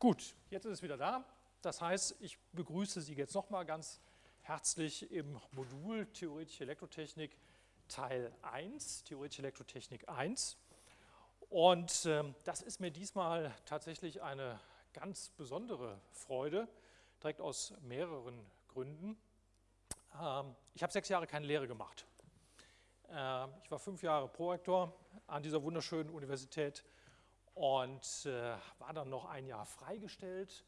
Gut, jetzt ist es wieder da. Das heißt, ich begrüße Sie jetzt nochmal ganz herzlich im Modul Theoretische Elektrotechnik Teil 1, Theoretische Elektrotechnik 1. Und äh, das ist mir diesmal tatsächlich eine ganz besondere Freude, direkt aus mehreren Gründen. Ähm, ich habe sechs Jahre keine Lehre gemacht. Äh, ich war fünf Jahre Prorektor an dieser wunderschönen Universität und äh, war dann noch ein Jahr freigestellt,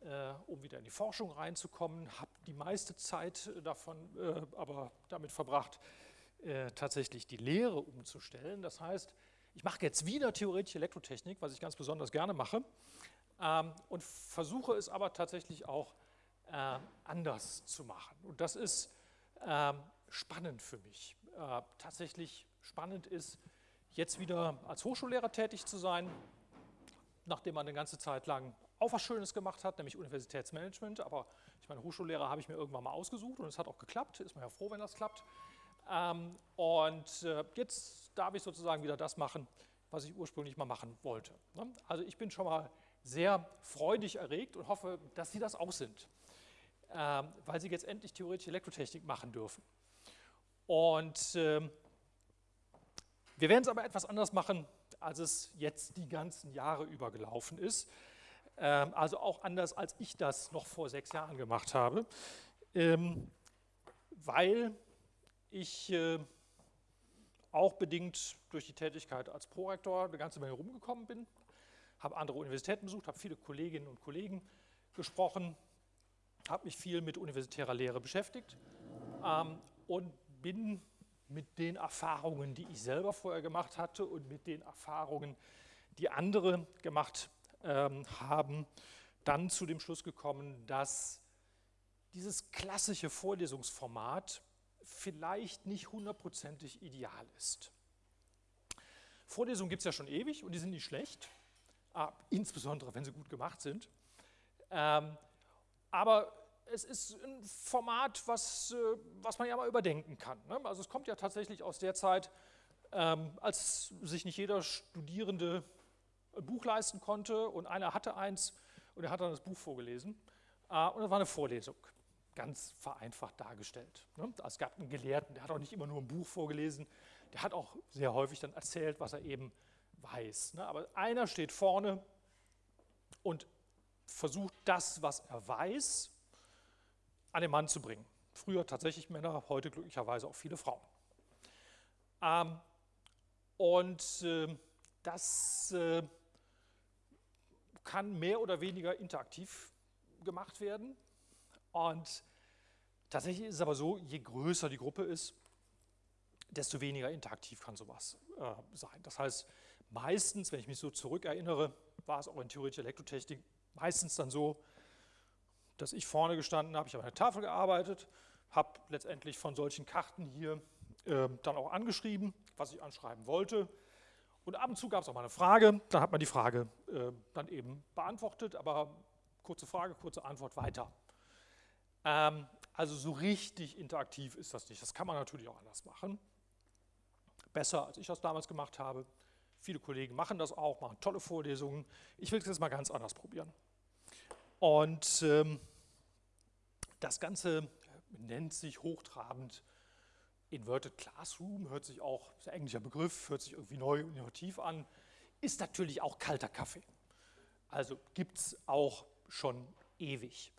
äh, um wieder in die Forschung reinzukommen, habe die meiste Zeit davon äh, aber damit verbracht, äh, tatsächlich die Lehre umzustellen. Das heißt, ich mache jetzt wieder theoretische Elektrotechnik, was ich ganz besonders gerne mache, ähm, und versuche es aber tatsächlich auch äh, anders zu machen. Und das ist ähm, spannend für mich. Äh, tatsächlich spannend ist, jetzt wieder als Hochschullehrer tätig zu sein, nachdem man eine ganze Zeit lang auch was Schönes gemacht hat, nämlich Universitätsmanagement. Aber ich meine, Hochschullehrer habe ich mir irgendwann mal ausgesucht und es hat auch geklappt. Ist man ja froh, wenn das klappt. Ähm, und äh, jetzt darf ich sozusagen wieder das machen, was ich ursprünglich mal machen wollte. Ne? Also ich bin schon mal sehr freudig erregt und hoffe, dass Sie das auch sind, ähm, weil Sie jetzt endlich theoretische Elektrotechnik machen dürfen. Und ähm, wir werden es aber etwas anders machen, als es jetzt die ganzen Jahre über gelaufen ist. Ähm, also auch anders, als ich das noch vor sechs Jahren gemacht habe, ähm, weil ich äh, auch bedingt durch die Tätigkeit als Prorektor eine ganze Menge rumgekommen bin, habe andere Universitäten besucht, habe viele Kolleginnen und Kollegen gesprochen, habe mich viel mit universitärer Lehre beschäftigt ähm, und bin mit den Erfahrungen, die ich selber vorher gemacht hatte und mit den Erfahrungen, die andere gemacht ähm, haben, dann zu dem Schluss gekommen, dass dieses klassische Vorlesungsformat vielleicht nicht hundertprozentig ideal ist. Vorlesungen gibt es ja schon ewig und die sind nicht schlecht, äh, insbesondere wenn sie gut gemacht sind. Ähm, aber es ist ein Format, was, äh, was man ja mal überdenken kann. Ne? Also es kommt ja tatsächlich aus der Zeit, ähm, als sich nicht jeder Studierende ein Buch leisten konnte und einer hatte eins und er hat dann das Buch vorgelesen äh, und das war eine Vorlesung, ganz vereinfacht dargestellt. Ne? Es gab einen Gelehrten, der hat auch nicht immer nur ein Buch vorgelesen, der hat auch sehr häufig dann erzählt, was er eben weiß. Ne? Aber einer steht vorne und versucht das, was er weiß, an den Mann zu bringen. Früher tatsächlich Männer, heute glücklicherweise auch viele Frauen. Ähm, und äh, das äh, kann mehr oder weniger interaktiv gemacht werden. Und tatsächlich ist es aber so, je größer die Gruppe ist, desto weniger interaktiv kann sowas äh, sein. Das heißt, meistens, wenn ich mich so zurückerinnere, war es auch in theoretischer Elektrotechnik meistens dann so, dass ich vorne gestanden habe, ich habe an der Tafel gearbeitet, habe letztendlich von solchen Karten hier äh, dann auch angeschrieben, was ich anschreiben wollte. Und ab und zu gab es auch mal eine Frage, dann hat man die Frage äh, dann eben beantwortet, aber kurze Frage, kurze Antwort weiter. Ähm, also so richtig interaktiv ist das nicht. Das kann man natürlich auch anders machen. Besser, als ich das damals gemacht habe. Viele Kollegen machen das auch, machen tolle Vorlesungen. Ich will es jetzt mal ganz anders probieren. Und ähm, das Ganze nennt sich hochtrabend Inverted Classroom, hört sich auch, ist ein englischer Begriff, hört sich irgendwie neu und innovativ an, ist natürlich auch kalter Kaffee. Also gibt es auch schon ewig.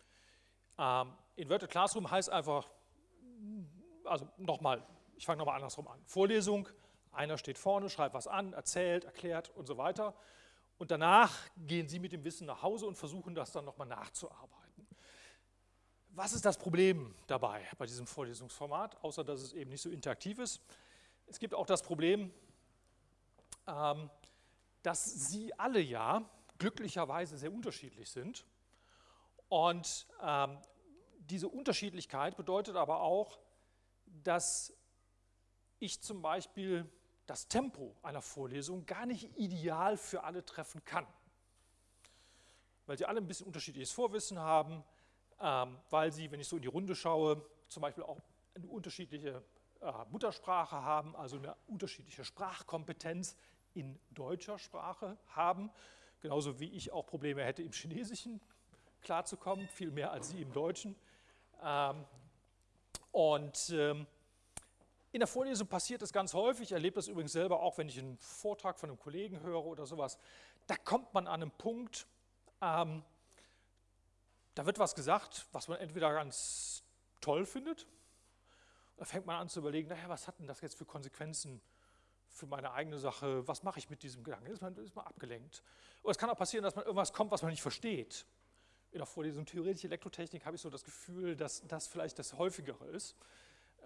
Ähm, Inverted Classroom heißt einfach, also nochmal, ich fange nochmal andersrum an. Vorlesung, einer steht vorne, schreibt was an, erzählt, erklärt und so weiter. Und danach gehen Sie mit dem Wissen nach Hause und versuchen das dann nochmal nachzuarbeiten. Was ist das Problem dabei bei diesem Vorlesungsformat, außer dass es eben nicht so interaktiv ist? Es gibt auch das Problem, ähm, dass Sie alle ja glücklicherweise sehr unterschiedlich sind. Und ähm, diese Unterschiedlichkeit bedeutet aber auch, dass ich zum Beispiel das Tempo einer Vorlesung gar nicht ideal für alle treffen kann. Weil sie alle ein bisschen unterschiedliches Vorwissen haben, ähm, weil sie, wenn ich so in die Runde schaue, zum Beispiel auch eine unterschiedliche äh, Muttersprache haben, also eine unterschiedliche Sprachkompetenz in deutscher Sprache haben. genauso wie ich auch Probleme hätte, im Chinesischen klarzukommen, viel mehr als Sie im Deutschen. Ähm, und ähm, in der Vorlesung passiert das ganz häufig, ich erlebe das übrigens selber auch, wenn ich einen Vortrag von einem Kollegen höre oder sowas, da kommt man an einen Punkt, ähm, da wird was gesagt, was man entweder ganz toll findet, da fängt man an zu überlegen, naja, was hat denn das jetzt für Konsequenzen für meine eigene Sache, was mache ich mit diesem Gedanken, ist man, ist man abgelenkt. Oder es kann auch passieren, dass man irgendwas kommt, was man nicht versteht. In der Vorlesung Theoretische Elektrotechnik habe ich so das Gefühl, dass das vielleicht das Häufigere ist.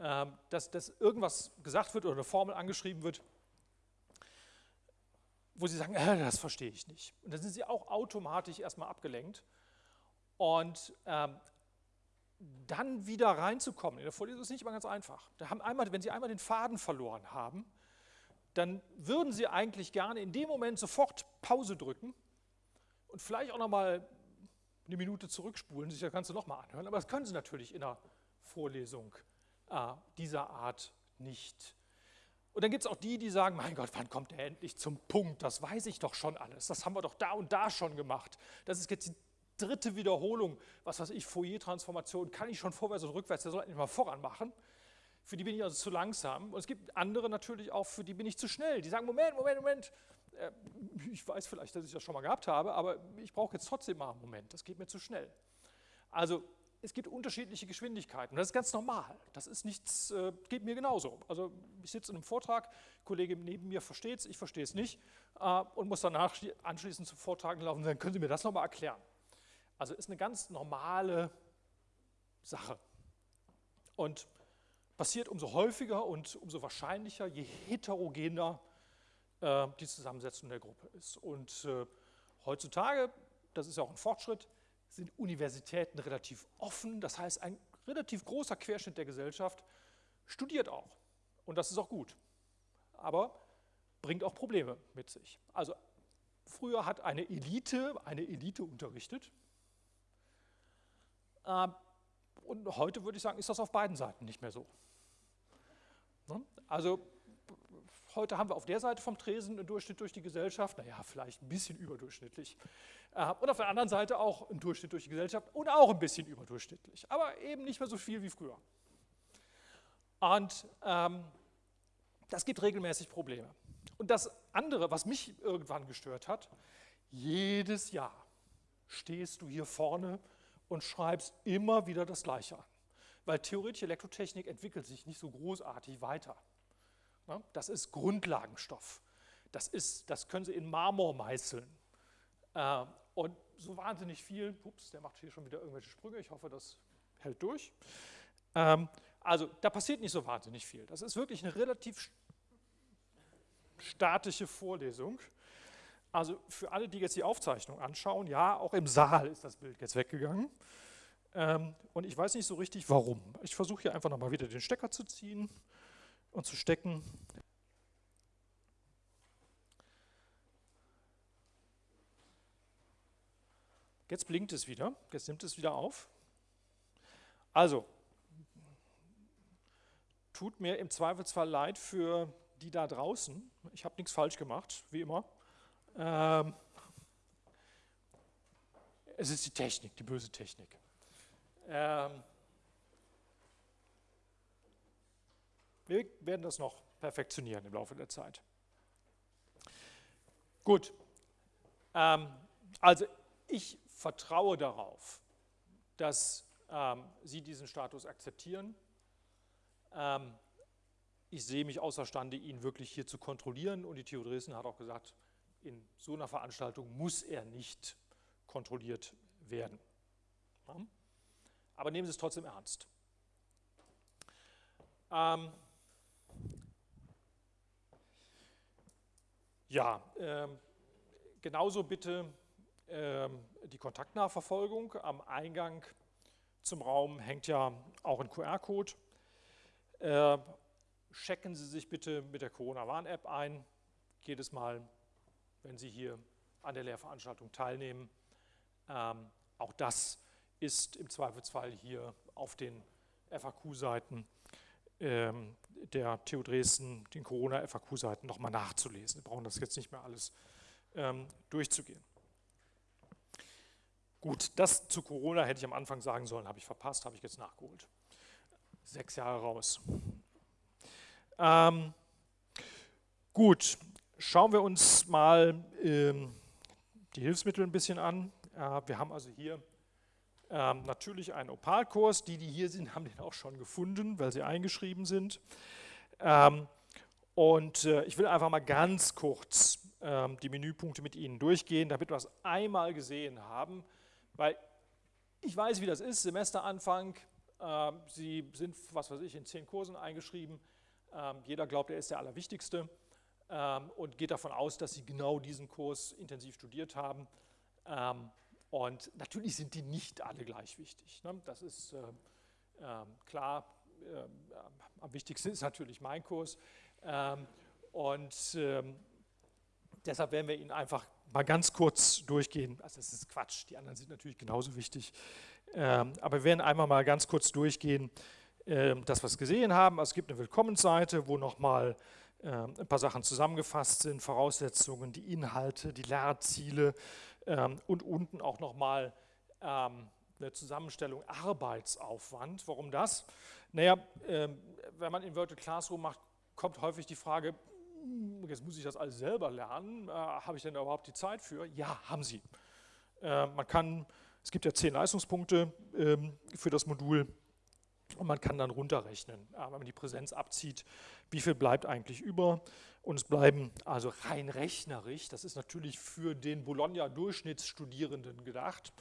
Ähm, dass, dass irgendwas gesagt wird oder eine Formel angeschrieben wird, wo Sie sagen, äh, das verstehe ich nicht. Und dann sind Sie auch automatisch erstmal abgelenkt. Und ähm, dann wieder reinzukommen in der Vorlesung ist nicht immer ganz einfach. Da haben einmal, wenn Sie einmal den Faden verloren haben, dann würden Sie eigentlich gerne in dem Moment sofort Pause drücken und vielleicht auch nochmal eine Minute zurückspulen, sich das Ganze nochmal anhören. Aber das können Sie natürlich in der Vorlesung äh, dieser Art nicht. Und dann gibt es auch die, die sagen, mein Gott, wann kommt er endlich zum Punkt? Das weiß ich doch schon alles. Das haben wir doch da und da schon gemacht. Das ist jetzt die dritte Wiederholung. Was weiß ich, Fourier-Transformation kann ich schon vorwärts und rückwärts. Der soll endlich mal voran machen. Für die bin ich also zu langsam. Und es gibt andere natürlich auch, für die bin ich zu schnell. Die sagen, Moment, Moment, Moment. Äh, ich weiß vielleicht, dass ich das schon mal gehabt habe, aber ich brauche jetzt trotzdem mal einen Moment. Das geht mir zu schnell. Also es gibt unterschiedliche Geschwindigkeiten. Das ist ganz normal. Das ist nichts, äh, geht mir genauso. Also ich sitze in einem Vortrag, Kollege neben mir versteht es, ich verstehe es nicht äh, und muss danach anschließend zum Vortrag laufen und sagen, können Sie mir das nochmal erklären? Also ist eine ganz normale Sache. Und passiert umso häufiger und umso wahrscheinlicher, je heterogener äh, die Zusammensetzung der Gruppe ist. Und äh, heutzutage, das ist ja auch ein Fortschritt, sind Universitäten relativ offen. Das heißt, ein relativ großer Querschnitt der Gesellschaft studiert auch. Und das ist auch gut. Aber bringt auch Probleme mit sich. Also früher hat eine Elite eine Elite unterrichtet. Ähm, und heute würde ich sagen, ist das auf beiden Seiten nicht mehr so. Ne? Also heute haben wir auf der Seite vom Tresen einen Durchschnitt durch die Gesellschaft, naja, vielleicht ein bisschen überdurchschnittlich. Äh, und auf der anderen Seite auch ein Durchschnitt durch die Gesellschaft und auch ein bisschen überdurchschnittlich, aber eben nicht mehr so viel wie früher. Und ähm, das gibt regelmäßig Probleme. Und das andere, was mich irgendwann gestört hat, jedes Jahr stehst du hier vorne und schreibst immer wieder das Gleiche an. Weil theoretische Elektrotechnik entwickelt sich nicht so großartig weiter. Das ist Grundlagenstoff. Das, ist, das können Sie in Marmor meißeln. Äh, und so wahnsinnig viel, ups, der macht hier schon wieder irgendwelche Sprünge, ich hoffe, das hält durch. Ähm, also da passiert nicht so wahnsinnig viel. Das ist wirklich eine relativ statische Vorlesung. Also für alle, die jetzt die Aufzeichnung anschauen, ja, auch im Saal ist das Bild jetzt weggegangen. Ähm, und ich weiß nicht so richtig, warum. Ich versuche hier einfach nochmal wieder den Stecker zu ziehen und zu stecken. Jetzt blinkt es wieder, jetzt nimmt es wieder auf. Also, tut mir im Zweifelsfall leid für die da draußen. Ich habe nichts falsch gemacht, wie immer. Ähm, es ist die Technik, die böse Technik. Ähm, Wir werden das noch perfektionieren im Laufe der Zeit. Gut, ähm, also ich vertraue darauf, dass ähm, Sie diesen Status akzeptieren. Ähm, ich sehe mich außerstande, ihn wirklich hier zu kontrollieren und die TU Dresden hat auch gesagt, in so einer Veranstaltung muss er nicht kontrolliert werden. Aber nehmen Sie es trotzdem ernst. Ähm, Ja, ähm, genauso bitte ähm, die Kontaktnachverfolgung. Am Eingang zum Raum hängt ja auch ein QR-Code. Äh, checken Sie sich bitte mit der Corona-Warn-App ein, jedes Mal, wenn Sie hier an der Lehrveranstaltung teilnehmen. Ähm, auch das ist im Zweifelsfall hier auf den FAQ-Seiten ähm, der TU Dresden, den Corona-FAQ-Seiten nochmal nachzulesen. Wir brauchen das jetzt nicht mehr alles ähm, durchzugehen. Gut, das zu Corona hätte ich am Anfang sagen sollen, habe ich verpasst, habe ich jetzt nachgeholt. Sechs Jahre raus. Ähm, gut, schauen wir uns mal ähm, die Hilfsmittel ein bisschen an. Äh, wir haben also hier ähm, natürlich einen Opalkurs. Die, die hier sind, haben den auch schon gefunden, weil sie eingeschrieben sind. Ähm, und äh, ich will einfach mal ganz kurz ähm, die Menüpunkte mit Ihnen durchgehen, damit wir es einmal gesehen haben, weil ich weiß, wie das ist, Semesteranfang, äh, Sie sind, was weiß ich, in zehn Kursen eingeschrieben, ähm, jeder glaubt, er ist der Allerwichtigste ähm, und geht davon aus, dass Sie genau diesen Kurs intensiv studiert haben. Und natürlich sind die nicht alle gleich wichtig. Ne? Das ist äh, äh, klar, äh, am wichtigsten ist natürlich mein Kurs. Ähm, und ähm, deshalb werden wir ihn einfach mal ganz kurz durchgehen. Also das ist Quatsch, die anderen sind natürlich genauso wichtig. Ähm, aber wir werden einmal mal ganz kurz durchgehen, das, was wir gesehen haben. Also es gibt eine Willkommensseite, wo nochmal ein paar Sachen zusammengefasst sind, Voraussetzungen, die Inhalte, die Lehrziele und unten auch nochmal ähm, eine Zusammenstellung Arbeitsaufwand. Warum das? Naja, ähm, wenn man Inverted Classroom macht, kommt häufig die Frage, hm, jetzt muss ich das alles selber lernen, äh, habe ich denn da überhaupt die Zeit für? Ja, haben Sie. Äh, man kann, es gibt ja zehn Leistungspunkte ähm, für das Modul und man kann dann runterrechnen, äh, wenn man die Präsenz abzieht, wie viel bleibt eigentlich über. Und es bleiben also rein rechnerisch, das ist natürlich für den Bologna-Durchschnittsstudierenden gedacht,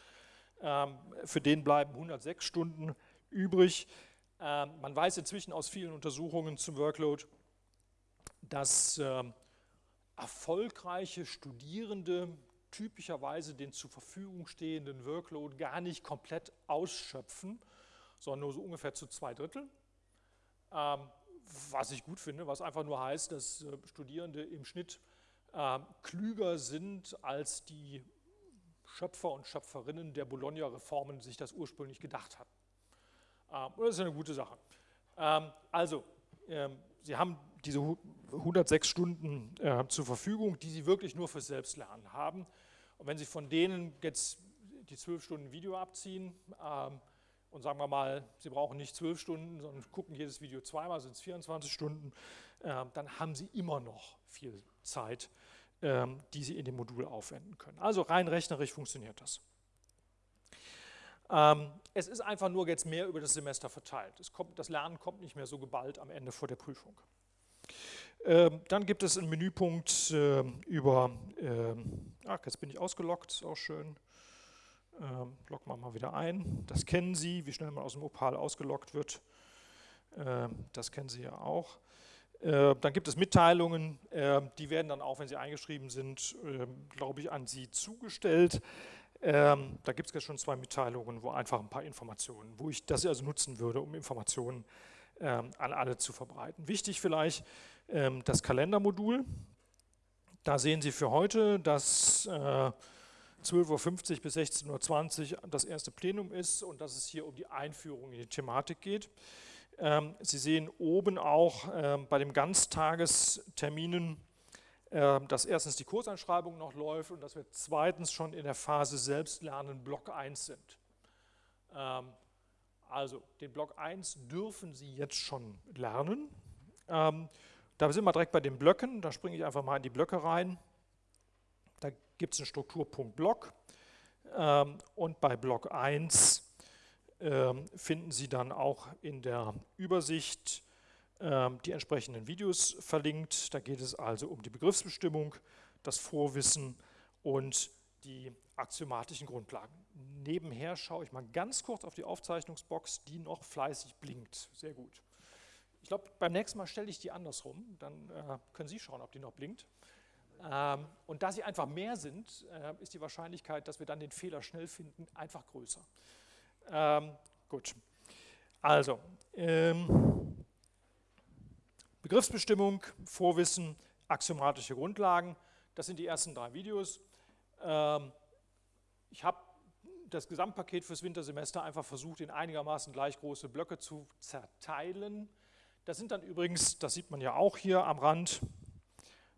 ähm, für den bleiben 106 Stunden übrig. Ähm, man weiß inzwischen aus vielen Untersuchungen zum Workload, dass ähm, erfolgreiche Studierende typischerweise den zur Verfügung stehenden Workload gar nicht komplett ausschöpfen, sondern nur so ungefähr zu zwei Drittel. Was ich gut finde, was einfach nur heißt, dass äh, Studierende im Schnitt äh, klüger sind, als die Schöpfer und Schöpferinnen der Bologna-Reformen sich das ursprünglich gedacht hatten. Ähm, das ist eine gute Sache. Ähm, also, ähm, Sie haben diese 106 Stunden äh, zur Verfügung, die Sie wirklich nur fürs Selbstlernen haben. Und wenn Sie von denen jetzt die 12 Stunden Video abziehen, ähm, und sagen wir mal, Sie brauchen nicht zwölf Stunden, sondern gucken jedes Video zweimal, sind es 24 Stunden, äh, dann haben Sie immer noch viel Zeit, äh, die Sie in dem Modul aufwenden können. Also rein rechnerisch funktioniert das. Ähm, es ist einfach nur jetzt mehr über das Semester verteilt. Kommt, das Lernen kommt nicht mehr so geballt am Ende vor der Prüfung. Ähm, dann gibt es einen Menüpunkt äh, über, ähm, ach, jetzt bin ich ausgelockt, ist auch schön. Ähm, loggen wir mal wieder ein. Das kennen Sie, wie schnell man aus dem Opal ausgeloggt wird. Ähm, das kennen Sie ja auch. Äh, dann gibt es Mitteilungen, äh, die werden dann auch, wenn sie eingeschrieben sind, äh, glaube ich, an Sie zugestellt. Ähm, da gibt es jetzt schon zwei Mitteilungen, wo einfach ein paar Informationen, wo ich das also nutzen würde, um Informationen ähm, an alle zu verbreiten. Wichtig vielleicht ähm, das Kalendermodul. Da sehen Sie für heute, dass äh, 12.50 Uhr bis 16.20 Uhr das erste Plenum ist und dass es hier um die Einführung in die Thematik geht. Ähm, Sie sehen oben auch ähm, bei den Ganztagesterminen, ähm, dass erstens die Kurseinschreibung noch läuft und dass wir zweitens schon in der Phase Selbstlernen Block 1 sind. Also den Block 1 dürfen Sie jetzt schon lernen. Da sind wir direkt bei den Blöcken, da springe ich einfach mal in die Blöcke rein gibt es einen Strukturpunkt Block ähm, und bei Block 1 ähm, finden Sie dann auch in der Übersicht ähm, die entsprechenden Videos verlinkt. Da geht es also um die Begriffsbestimmung, das Vorwissen und die axiomatischen Grundlagen. Nebenher schaue ich mal ganz kurz auf die Aufzeichnungsbox, die noch fleißig blinkt. Sehr gut. Ich glaube, beim nächsten Mal stelle ich die andersrum, dann äh, können Sie schauen, ob die noch blinkt. Ähm, und da sie einfach mehr sind, äh, ist die Wahrscheinlichkeit, dass wir dann den Fehler schnell finden, einfach größer. Ähm, gut, also ähm, Begriffsbestimmung, Vorwissen, axiomatische Grundlagen, das sind die ersten drei Videos. Ich habe das Gesamtpaket fürs Wintersemester einfach versucht, in einigermaßen gleich große Blöcke zu zerteilen. Das sind dann übrigens, das sieht man ja auch hier am Rand,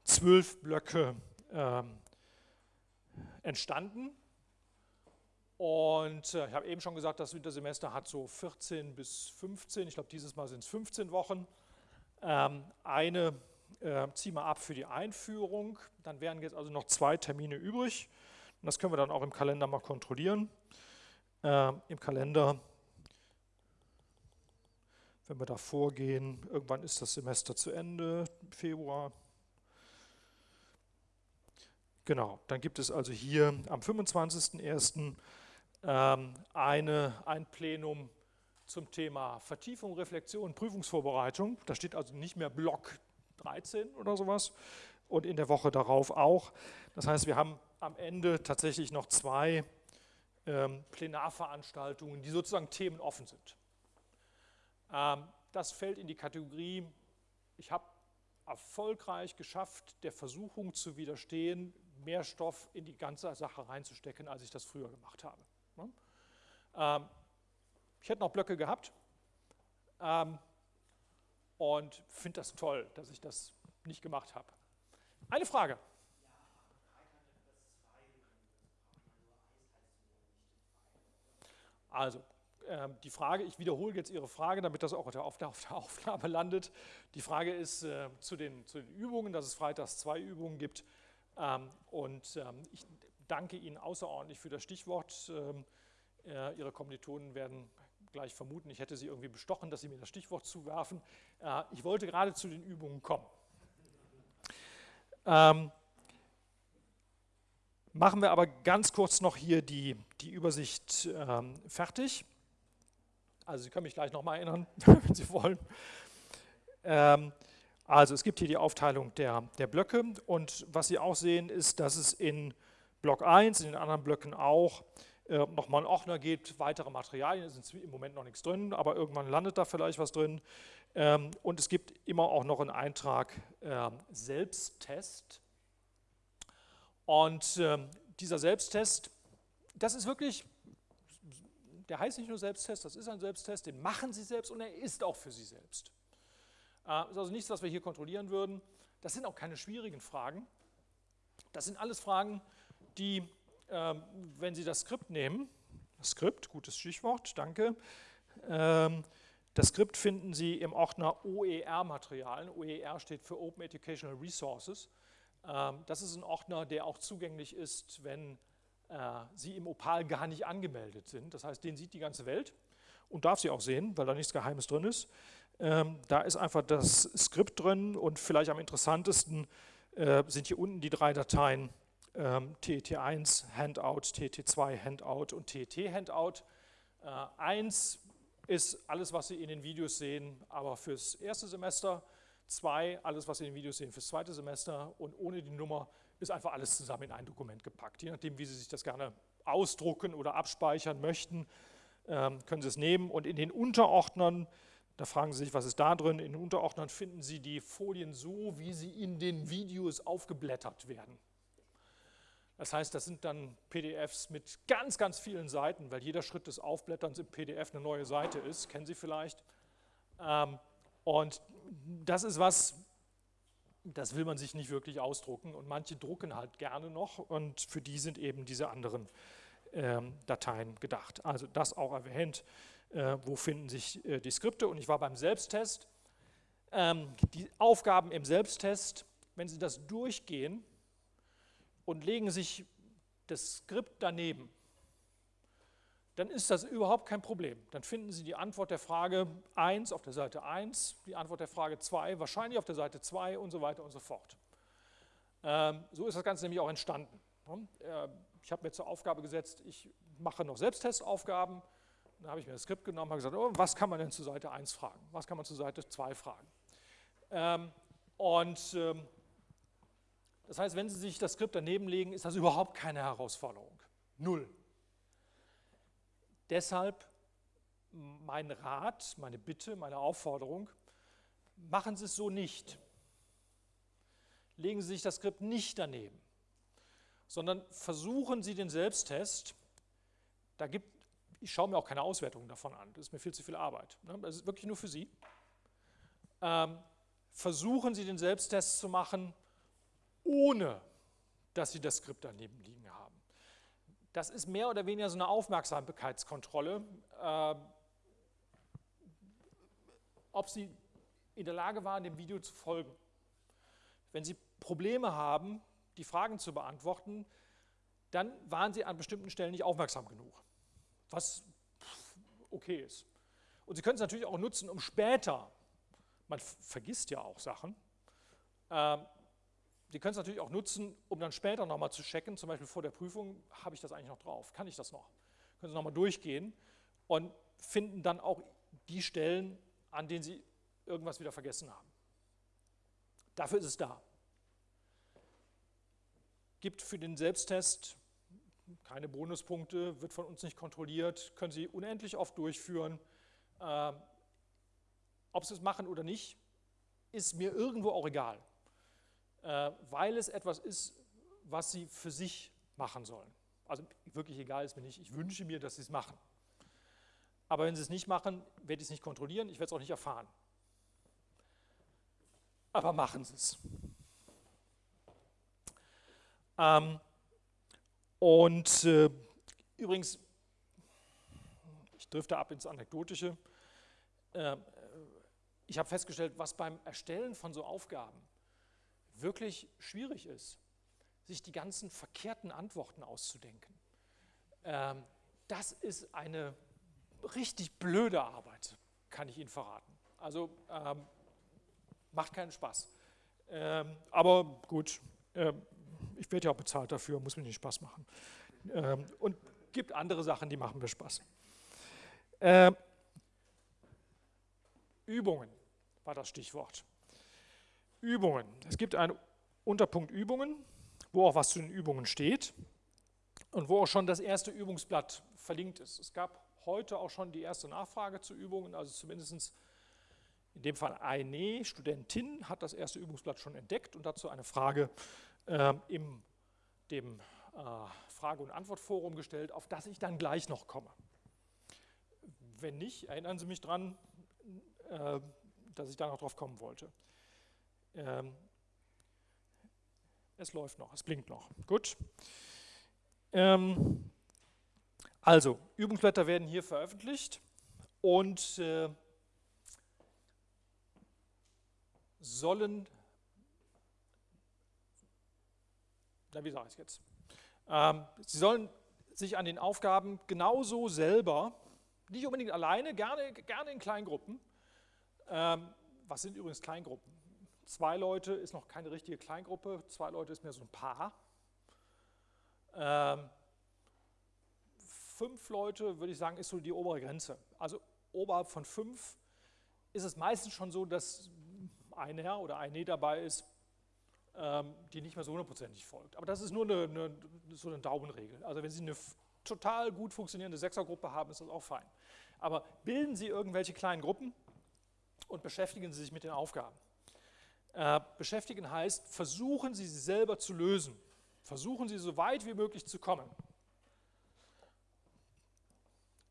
zwölf Blöcke ähm, entstanden. Und äh, ich habe eben schon gesagt, das Wintersemester hat so 14 bis 15, ich glaube dieses Mal sind es 15 Wochen. Ähm, eine äh, ziehen wir ab für die Einführung, dann wären jetzt also noch zwei Termine übrig. Und das können wir dann auch im Kalender mal kontrollieren. Äh, Im Kalender, wenn wir da vorgehen, irgendwann ist das Semester zu Ende, Februar. Genau, dann gibt es also hier am 25.01 ähm, eine, ein Plenum zum Thema Vertiefung, Reflexion, Prüfungsvorbereitung. Da steht also nicht mehr Block 13 oder sowas und in der Woche darauf auch. Das heißt, wir haben am Ende tatsächlich noch zwei ähm, Plenarveranstaltungen, die sozusagen themenoffen sind. Ähm, das fällt in die Kategorie, ich habe erfolgreich geschafft, der Versuchung zu widerstehen, mehr Stoff in die ganze Sache reinzustecken, als ich das früher gemacht habe. Ne? Ähm, ich hätte noch Blöcke gehabt ähm, und finde das toll, dass ich das nicht gemacht habe. Eine Frage. Also, ähm, die Frage, ich wiederhole jetzt Ihre Frage, damit das auch auf der, auf der Aufnahme landet. Die Frage ist äh, zu, den, zu, den, Übungen, dass es freitags zwei Übungen gibt. Ähm, und ähm, ich danke Ihnen außerordentlich für das Stichwort. Ähm, äh, Ihre Kommilitonen werden gleich vermuten, ich hätte Sie irgendwie bestochen, dass Sie mir das Stichwort zuwerfen. Äh, ich wollte gerade zu den Übungen kommen. Ähm, machen wir aber ganz kurz noch hier die, die Übersicht ähm, fertig. Also Sie können mich gleich nochmal erinnern, wenn Sie wollen. Ähm, also es gibt hier die Aufteilung der, der Blöcke und was Sie auch sehen ist, dass es in Block 1, in den anderen Blöcken auch, äh, nochmal einen Ordner geht, weitere Materialien, ist im Moment noch nichts drin, aber irgendwann landet da vielleicht was drin. Ähm, und es gibt immer auch noch einen Eintrag äh, Selbsttest. Und äh, dieser Selbsttest, das ist wirklich, der heißt nicht nur Selbsttest, das ist ein Selbsttest, den machen Sie selbst und er ist auch für Sie selbst. Äh, ist also nichts, was wir hier kontrollieren würden. Das sind auch keine schwierigen Fragen. Das sind alles Fragen, die ähm, wenn Sie das Skript nehmen, Skript, gutes Stichwort, danke, ähm, das Skript finden Sie im Ordner OER-Materialien. OER steht für Open Educational Resources. Ähm, das ist ein Ordner, der auch zugänglich ist, wenn äh, Sie im Opal gar nicht angemeldet sind. Das heißt, den sieht die ganze Welt und darf sie auch sehen, weil da nichts Geheimes drin ist. Da ist einfach das Skript drin und vielleicht am interessantesten äh, sind hier unten die drei Dateien ähm, TET1 Handout, TET2 Handout und TET Handout. Äh, 1 ist alles, was Sie in den Videos sehen, aber fürs erste Semester. 2, alles, was Sie in den Videos sehen, fürs zweite Semester. Und ohne die Nummer ist einfach alles zusammen in ein Dokument gepackt. Je nachdem, wie Sie sich das gerne ausdrucken oder abspeichern möchten, ähm, können Sie es nehmen. Und in den Unterordnern, da fragen Sie sich, was ist da drin? In den Unterordnern finden Sie die Folien so, wie sie in den Videos aufgeblättert werden. Das heißt, das sind dann PDFs mit ganz, ganz vielen Seiten, weil jeder Schritt des Aufblätterns im PDF eine neue Seite ist, kennen Sie vielleicht. Ähm, und das ist was, das will man sich nicht wirklich ausdrucken und manche drucken halt gerne noch und für die sind eben diese anderen ähm, Dateien gedacht. Also das auch erwähnt, äh, wo finden sich äh, die Skripte und ich war beim Selbsttest. Ähm, die Aufgaben im Selbsttest, wenn Sie das durchgehen, und legen sich das Skript daneben, dann ist das überhaupt kein Problem. Dann finden Sie die Antwort der Frage 1 auf der Seite 1, die Antwort der Frage 2 wahrscheinlich auf der Seite 2 und so weiter und so fort. Ähm, so ist das Ganze nämlich auch entstanden. Äh, ich habe mir zur Aufgabe gesetzt, ich mache noch Selbsttestaufgaben. Dann habe ich mir das Skript genommen und gesagt, oh, was kann man denn zu Seite 1 fragen? Was kann man zu Seite 2 fragen? Ähm, und ähm, das heißt, wenn Sie sich das Skript daneben legen, ist das überhaupt keine Herausforderung. Null. Deshalb mein Rat, meine Bitte, meine Aufforderung, machen Sie es so nicht. Legen Sie sich das Skript nicht daneben, sondern versuchen Sie den Selbsttest. Da gibt, ich schaue mir auch keine Auswertung davon an, das ist mir viel zu viel Arbeit. Ne? Das ist wirklich nur für Sie. Ähm, versuchen Sie den Selbsttest zu machen ohne dass Sie das Skript daneben liegen haben. Das ist mehr oder weniger so eine Aufmerksamkeitskontrolle, äh, ob Sie in der Lage waren, dem Video zu folgen. Wenn Sie Probleme haben, die Fragen zu beantworten, dann waren Sie an bestimmten Stellen nicht aufmerksam genug, was okay ist. Und Sie können es natürlich auch nutzen, um später, man vergisst ja auch Sachen, äh, Sie können es natürlich auch nutzen, um dann später nochmal zu checken, zum Beispiel vor der Prüfung, habe ich das eigentlich noch drauf, kann ich das noch? Können Sie nochmal durchgehen und finden dann auch die Stellen, an denen Sie irgendwas wieder vergessen haben. Dafür ist es da. Gibt für den Selbsttest keine Bonuspunkte, wird von uns nicht kontrolliert, können Sie unendlich oft durchführen. Äh, ob Sie es machen oder nicht, ist mir irgendwo auch egal, äh, weil es etwas ist, was Sie für sich machen sollen. Also wirklich egal ist mir nicht, ich wünsche mir, dass Sie es machen. Aber wenn Sie es nicht machen, werde ich es nicht kontrollieren, ich werde es auch nicht erfahren. Aber machen Sie es. Ähm, und äh, übrigens, ich drifte ab ins Anekdotische, äh, ich habe festgestellt, was beim Erstellen von so Aufgaben wirklich schwierig ist, sich die ganzen verkehrten Antworten auszudenken. Ähm, das ist eine richtig blöde Arbeit, kann ich Ihnen verraten. Also ähm, macht keinen Spaß. Ähm, aber gut, äh, ich werde ja auch bezahlt dafür, muss mir nicht Spaß machen. Ähm, und gibt andere Sachen, die machen mir Spaß. Ähm, Übungen war das Stichwort. Übungen. Es gibt einen Unterpunkt Übungen, wo auch was zu den Übungen steht und wo auch schon das erste Übungsblatt verlinkt ist. Es gab heute auch schon die erste Nachfrage zu Übungen, also zumindest in dem Fall eine Studentin hat das erste Übungsblatt schon entdeckt und dazu eine Frage äh, in dem äh, Frage- und Antwortforum gestellt, auf das ich dann gleich noch komme. Wenn nicht, erinnern Sie mich daran, äh, dass ich da noch drauf kommen wollte. Ähm, es läuft noch, es blinkt noch. Gut. Ähm, also, Übungsblätter werden hier veröffentlicht und äh, sollen, na wie sage ich es jetzt, ähm, sie sollen sich an den Aufgaben genauso selber, nicht unbedingt alleine, gerne, gerne in Kleingruppen, ähm, was sind übrigens Kleingruppen? Zwei Leute ist noch keine richtige Kleingruppe, zwei Leute ist mehr so ein Paar. Ähm, fünf Leute, würde ich sagen, ist so die obere Grenze. Also oberhalb von fünf ist es meistens schon so, dass ein Herr oder eine dabei ist, die nicht mehr so hundertprozentig folgt. Aber das ist nur eine, eine, so eine Daumenregel. Also wenn Sie eine total gut funktionierende Sechsergruppe haben, ist das auch fein. Aber bilden Sie irgendwelche kleinen Gruppen und beschäftigen Sie sich mit den Aufgaben. Äh, beschäftigen heißt, versuchen Sie sie selber zu lösen. Versuchen Sie so weit wie möglich zu kommen.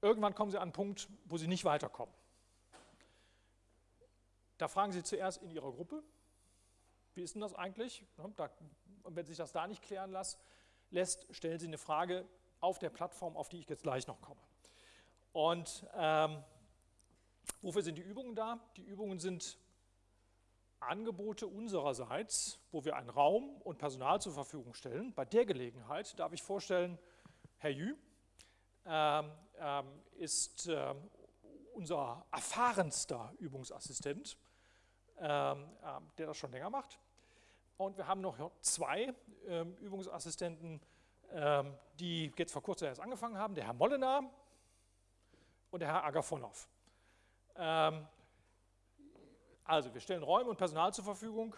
Irgendwann kommen Sie an einen Punkt, wo Sie nicht weiterkommen. Da fragen Sie zuerst in Ihrer Gruppe, wie ist denn das eigentlich? Und wenn sich das da nicht klären lässt, stellen Sie eine Frage auf der Plattform, auf die ich jetzt gleich noch komme. Und ähm, wofür sind die Übungen da? Die Übungen sind Angebote unsererseits, wo wir einen Raum und Personal zur Verfügung stellen. Bei der Gelegenheit darf ich vorstellen, Herr Jü ähm, ähm, ist äh, unser erfahrenster Übungsassistent, ähm, ähm, der das schon länger macht. Und wir haben noch zwei ähm, Übungsassistenten, ähm, die jetzt vor kurzem erst angefangen haben, der Herr Mollenar und der Herr Agafonov. Also wir stellen Räume und Personal zur Verfügung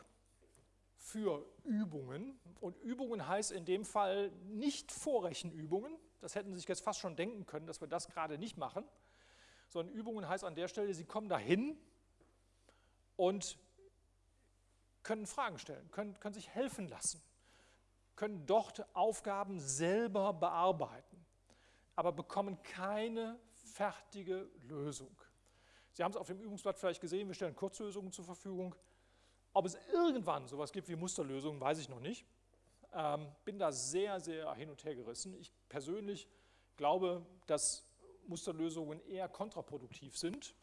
für Übungen. Und Übungen heißt in dem Fall nicht Vorrechenübungen. Das hätten Sie sich jetzt fast schon denken können, dass wir das gerade nicht machen. Sondern Übungen heißt an der Stelle, Sie kommen dahin und können Fragen stellen, können, können sich helfen lassen, können dort Aufgaben selber bearbeiten, aber bekommen keine fertige Lösung. Sie haben es auf dem Übungsblatt vielleicht gesehen, wir stellen Kurzlösungen zur Verfügung. Ob es irgendwann sowas gibt wie Musterlösungen, weiß ich noch nicht. ähm, bin da sehr, sehr hin und her gerissen. Ich persönlich glaube, dass Musterlösungen eher kontraproduktiv sind,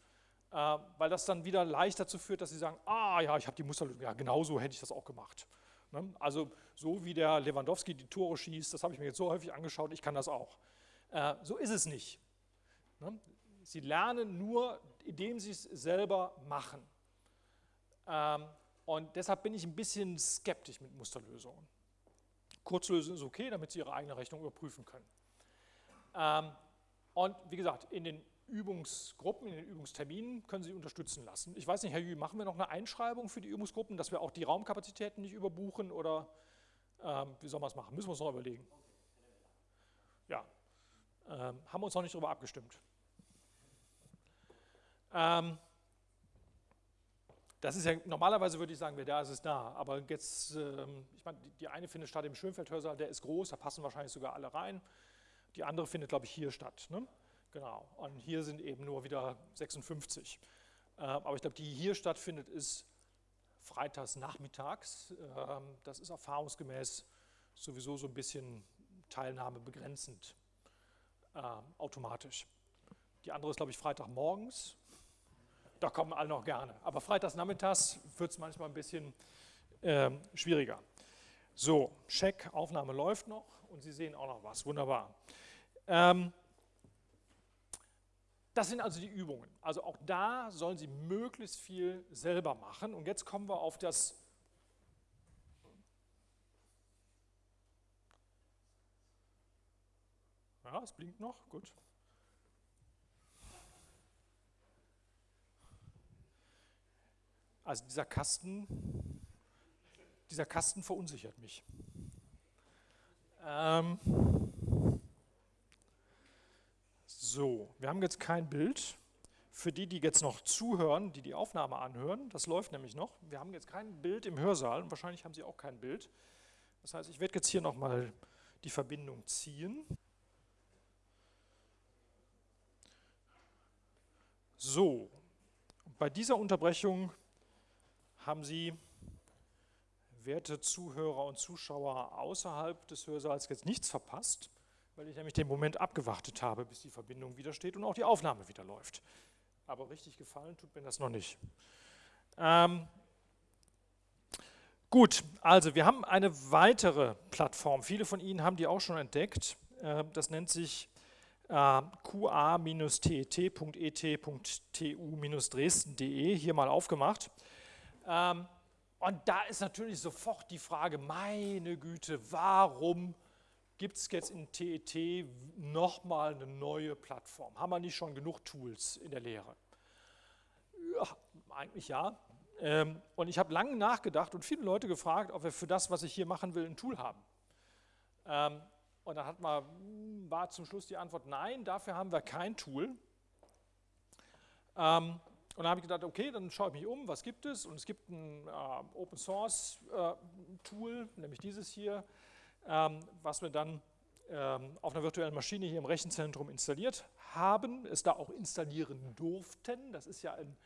weil das dann wieder leicht dazu führt, dass Sie sagen, ah ja, ich habe die Musterlösung, ja genau so hätte ich das auch gemacht. Ne? Also so wie der Lewandowski die Tore schießt, das habe ich mir jetzt so häufig angeschaut, ich kann das auch. Äh, so ist es nicht. Ne? Sie lernen nur, indem Sie es selber machen. Ähm, und deshalb bin ich ein bisschen skeptisch mit Musterlösungen. Kurzlösen ist okay, damit Sie Ihre eigene Rechnung überprüfen können. Ähm, und wie gesagt, in den Übungsgruppen, in den Übungsterminen können Sie unterstützen lassen. Ich weiß nicht, Herr Jü, machen wir noch eine Einschreibung für die Übungsgruppen, dass wir auch die Raumkapazitäten nicht überbuchen oder ähm, wie soll man es machen? Müssen wir uns noch überlegen. Ja, ähm, haben wir uns noch nicht darüber abgestimmt. Ähm, das ist ja, normalerweise würde ich sagen, wer da ist, ist da. Aber jetzt, ähm, ich meine, die, eine findet statt im Schönfeldhörsaal, der ist groß, da passen wahrscheinlich sogar alle rein. Die andere findet, glaube ich, hier statt. Ne? Genau. Und hier sind eben nur wieder 56. Äh, aber ich glaube, die hier stattfindet, ist freitags nachmittags. Ähm, das ist erfahrungsgemäß sowieso so ein bisschen teilnahmebegrenzend äh, automatisch. Die andere ist, glaube ich, Freitagmorgens. Da kommen alle noch gerne. Aber freitags nachmittags wird es manchmal ein bisschen schwieriger. So, Check, Aufnahme läuft noch und Sie sehen auch noch was. Wunderbar. Ähm, das sind also die Übungen. Also auch da sollen Sie möglichst viel selber machen. Und jetzt kommen wir auf das Ja, es blinkt noch, gut. Also dieser Kasten, dieser Kasten verunsichert mich. Ähm, so, wir haben jetzt kein Bild. Für die, die jetzt noch zuhören, die die Aufnahme anhören, das läuft nämlich noch. Wir haben jetzt kein Bild im Hörsaal und wahrscheinlich haben Sie auch kein Bild. Das heißt, ich werde jetzt hier nochmal die Verbindung ziehen. So, bei dieser Unterbrechung haben Sie, werte Zuhörer und Zuschauer außerhalb des Hörsaals, jetzt nichts verpasst weil ich nämlich den Moment abgewartet habe, bis die Verbindung wieder steht und auch die Aufnahme wieder läuft. Aber richtig gefallen tut mir das noch nicht. Ähm, gut, also wir haben eine weitere Plattform. Viele von Ihnen haben die auch schon entdeckt. Äh, das nennt sich äh, qa-tet.et.tu-dresden.de, hier mal aufgemacht. Ähm, und da ist natürlich sofort die Frage, meine Güte, warum gibt es jetzt in TET nochmal eine neue Plattform? Haben wir nicht schon genug Tools in der Lehre? Ja, eigentlich ja. Ähm, und ich habe lange nachgedacht und viele Leute gefragt, ob wir für das, was ich hier machen will, ein Tool haben. Ähm, und dann hat man, hm, war zum Schluss die Antwort, nein, dafür haben wir kein Tool. Ähm, und dann habe ich gedacht, okay, dann schaue ich mich um, was gibt es? Und es gibt ein Open Source äh, Tool, nämlich dieses hier, was wir dann ähm, auf einer virtuellen Maschine hier im Rechenzentrum installiert haben, es da auch installieren durften. Das ist ja ein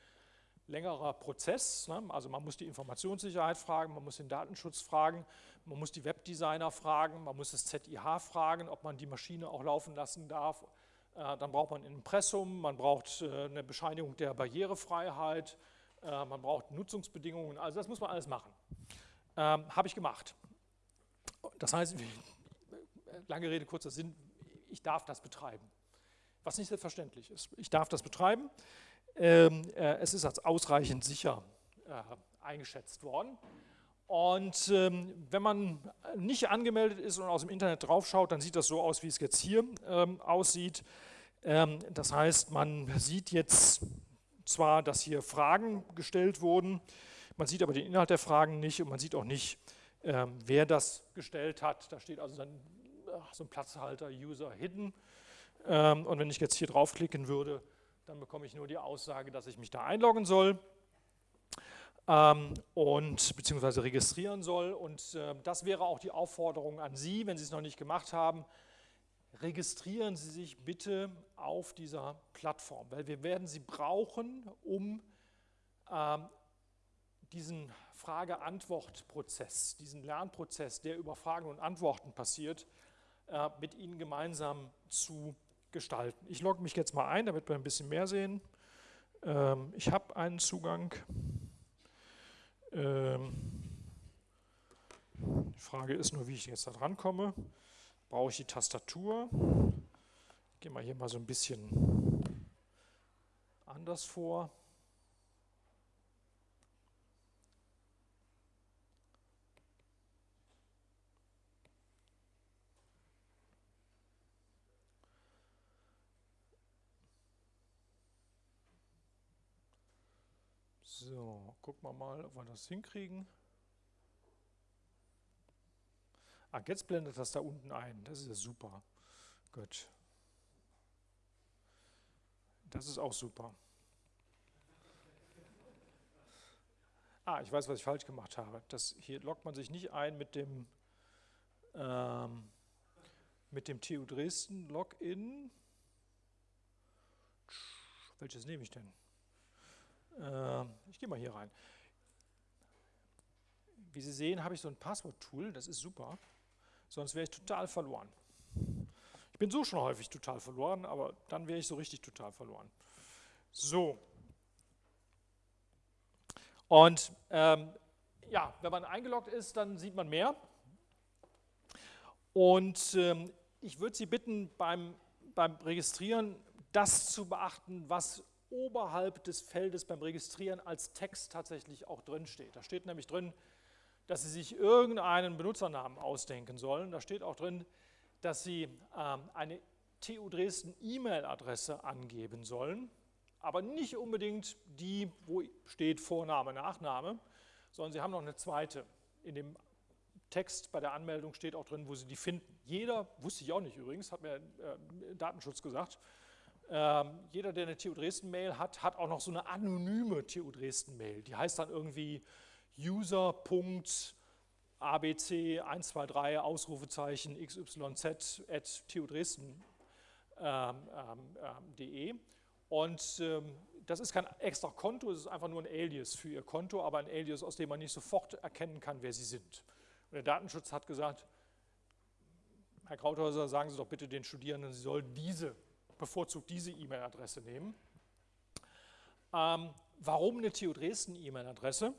längerer Prozess. Ne? Also man muss die Informationssicherheit fragen, man muss den Datenschutz fragen, man muss die Webdesigner fragen, man muss das ZIH fragen, ob man die Maschine auch laufen lassen darf. Äh, dann braucht man ein Impressum, man braucht äh, eine Bescheinigung der Barrierefreiheit, äh, man braucht Nutzungsbedingungen, also das muss man alles machen. Ähm, Habe ich gemacht. Das heißt, lange Rede, kurzer Sinn, ich darf das betreiben. Was nicht selbstverständlich ist. Ich darf das betreiben. Ähm, äh, es ist als ausreichend sicher äh, eingeschätzt worden. Und ähm, wenn man nicht angemeldet ist und aus dem Internet draufschaut, dann sieht das so aus, wie es jetzt hier ähm, aussieht. Das heißt, man sieht jetzt zwar, dass hier Fragen gestellt wurden, man sieht aber den Inhalt der Fragen nicht und man sieht auch nicht, ähm, wer das gestellt hat. Da steht also dann ach, so ein Platzhalter User Hidden. Ähm, und wenn ich jetzt hier draufklicken würde, dann bekomme ich nur die Aussage, dass ich mich da einloggen soll ähm, und beziehungsweise registrieren soll. Und äh, das wäre auch die Aufforderung an Sie, wenn Sie es noch nicht gemacht haben, registrieren Sie sich bitte auf dieser Plattform, weil wir werden sie brauchen, um ähm, diesen Frage-Antwort-Prozess, diesen Lernprozess, der über Fragen und Antworten passiert, äh, mit Ihnen gemeinsam zu gestalten. Ich logge mich jetzt mal ein, damit wir ein bisschen mehr sehen. Ähm, ich habe einen Zugang. Ähm, die Frage ist nur, wie ich jetzt da dran komme. Brauche ich die Tastatur? Ich gehe mal hier mal so ein bisschen anders vor. So, gucken wir mal, ob wir das hinkriegen. Ah, jetzt blendet das da unten ein. Das ist ja super. Gut. Das ist auch super. Ah, ich weiß, was ich falsch gemacht habe. Das, hier loggt man sich nicht ein mit dem, ähm, mit dem TU Dresden Login. Welches nehme ich denn? Äh, ich gehe mal hier rein. Wie Sie sehen, habe ich so ein Passwort-Tool, das ist super sonst wäre ich total verloren. Ich bin so schon häufig total verloren, aber dann wäre ich so richtig total verloren. So. Und ähm, ja, wenn man eingeloggt ist, dann sieht man mehr. Und ähm, ich würde Sie bitten, beim, beim Registrieren das zu beachten, was oberhalb des Feldes beim Registrieren als Text tatsächlich auch drin steht. Da steht nämlich drin, dass Sie sich irgendeinen Benutzernamen ausdenken sollen. Da steht auch drin, dass Sie ähm, eine TU Dresden E-Mail-Adresse angeben sollen, aber nicht unbedingt die, wo steht Vorname, Nachname, sondern Sie haben noch eine zweite. In dem Text bei der Anmeldung steht auch drin, wo Sie die finden. Jeder, wusste ich auch nicht übrigens, hat mir äh, Datenschutz gesagt, ähm, jeder, der eine TU Dresden-Mail hat, hat auch noch so eine anonyme TU Dresden-Mail. Die heißt dann irgendwie user.abc123 Ausrufezeichen xyz at tudresden.de ähm, ähm, ähm und ähm, das ist kein extra Konto, es ist einfach nur ein Alias für Ihr Konto, aber ein Alias, aus dem man nicht sofort erkennen kann, wer Sie sind. Und der Datenschutz hat gesagt, Herr Krauthäuser, sagen Sie doch bitte den Studierenden, sie sollen diese, bevorzugt diese E-Mail-Adresse nehmen. Ähm, warum eine TU Dresden E-Mail-Adresse?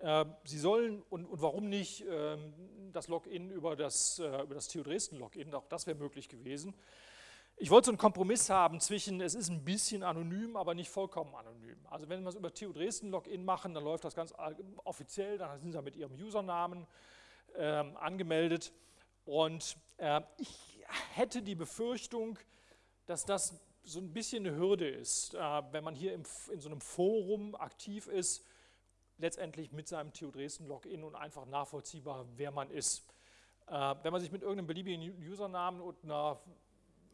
Ähm, Sie sollen, und, und warum nicht ähm, das Login über das, äh, über das TU Dresden Login, auch das wäre möglich gewesen. Ich wollte so einen Kompromiss haben zwischen, es ist ein bisschen anonym, aber nicht vollkommen anonym. Also wenn wir es über TU Dresden Login machen, dann läuft das ganz offiziell, dann sind Sie mit Ihrem Usernamen ähm, angemeldet. Und äh, ich hätte die Befürchtung, dass das so ein bisschen eine Hürde ist, äh, wenn man hier in so einem Forum aktiv ist, letztendlich mit seinem TU Dresden Login und einfach nachvollziehbar, wer man ist. Äh, wenn man sich mit irgendeinem beliebigen Usernamen und einer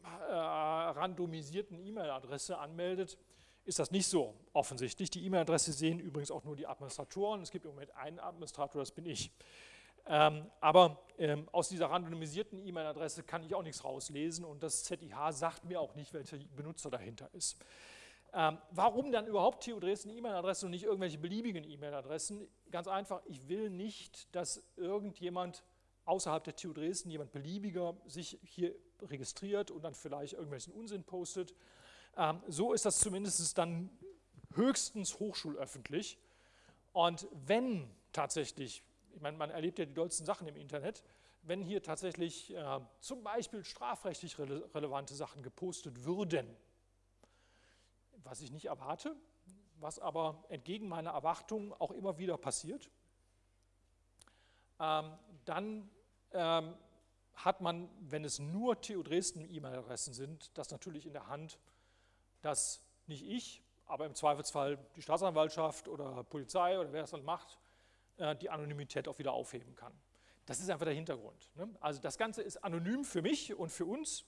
äh, randomisierten E-Mail-Adresse anmeldet, ist das nicht so offensichtlich. Die E-Mail-Adresse sehen übrigens auch nur die Administratoren. Es gibt im Moment einen Administrator, das bin ich. Ähm, aber ähm, aus dieser randomisierten E-Mail-Adresse kann ich auch nichts rauslesen und das ZIH sagt mir auch nicht, welcher Benutzer dahinter ist. Ähm, warum dann überhaupt TU Dresden E-Mail-Adresse und nicht irgendwelche beliebigen E-Mail-Adressen? Ganz einfach, ich will nicht, dass irgendjemand außerhalb der TU Dresden, jemand beliebiger, sich hier registriert und dann vielleicht irgendwelchen Unsinn postet. Ähm, so ist das zumindest dann höchstens hochschulöffentlich. Und wenn tatsächlich, ich meine, man erlebt ja die dollsten Sachen im Internet, wenn hier tatsächlich äh, zum Beispiel strafrechtlich rele relevante Sachen gepostet würden, was ich nicht erwarte, was aber entgegen meiner Erwartungen auch immer wieder passiert, ähm, dann ähm, hat man, wenn es nur TU Dresden E-Mail-Adressen sind, das natürlich in der Hand, dass nicht ich, aber im Zweifelsfall die Staatsanwaltschaft oder Polizei oder wer es dann macht, die Anonymität auch wieder aufheben kann. Das ist einfach der Hintergrund. Ne? Also das Ganze ist anonym für mich und für uns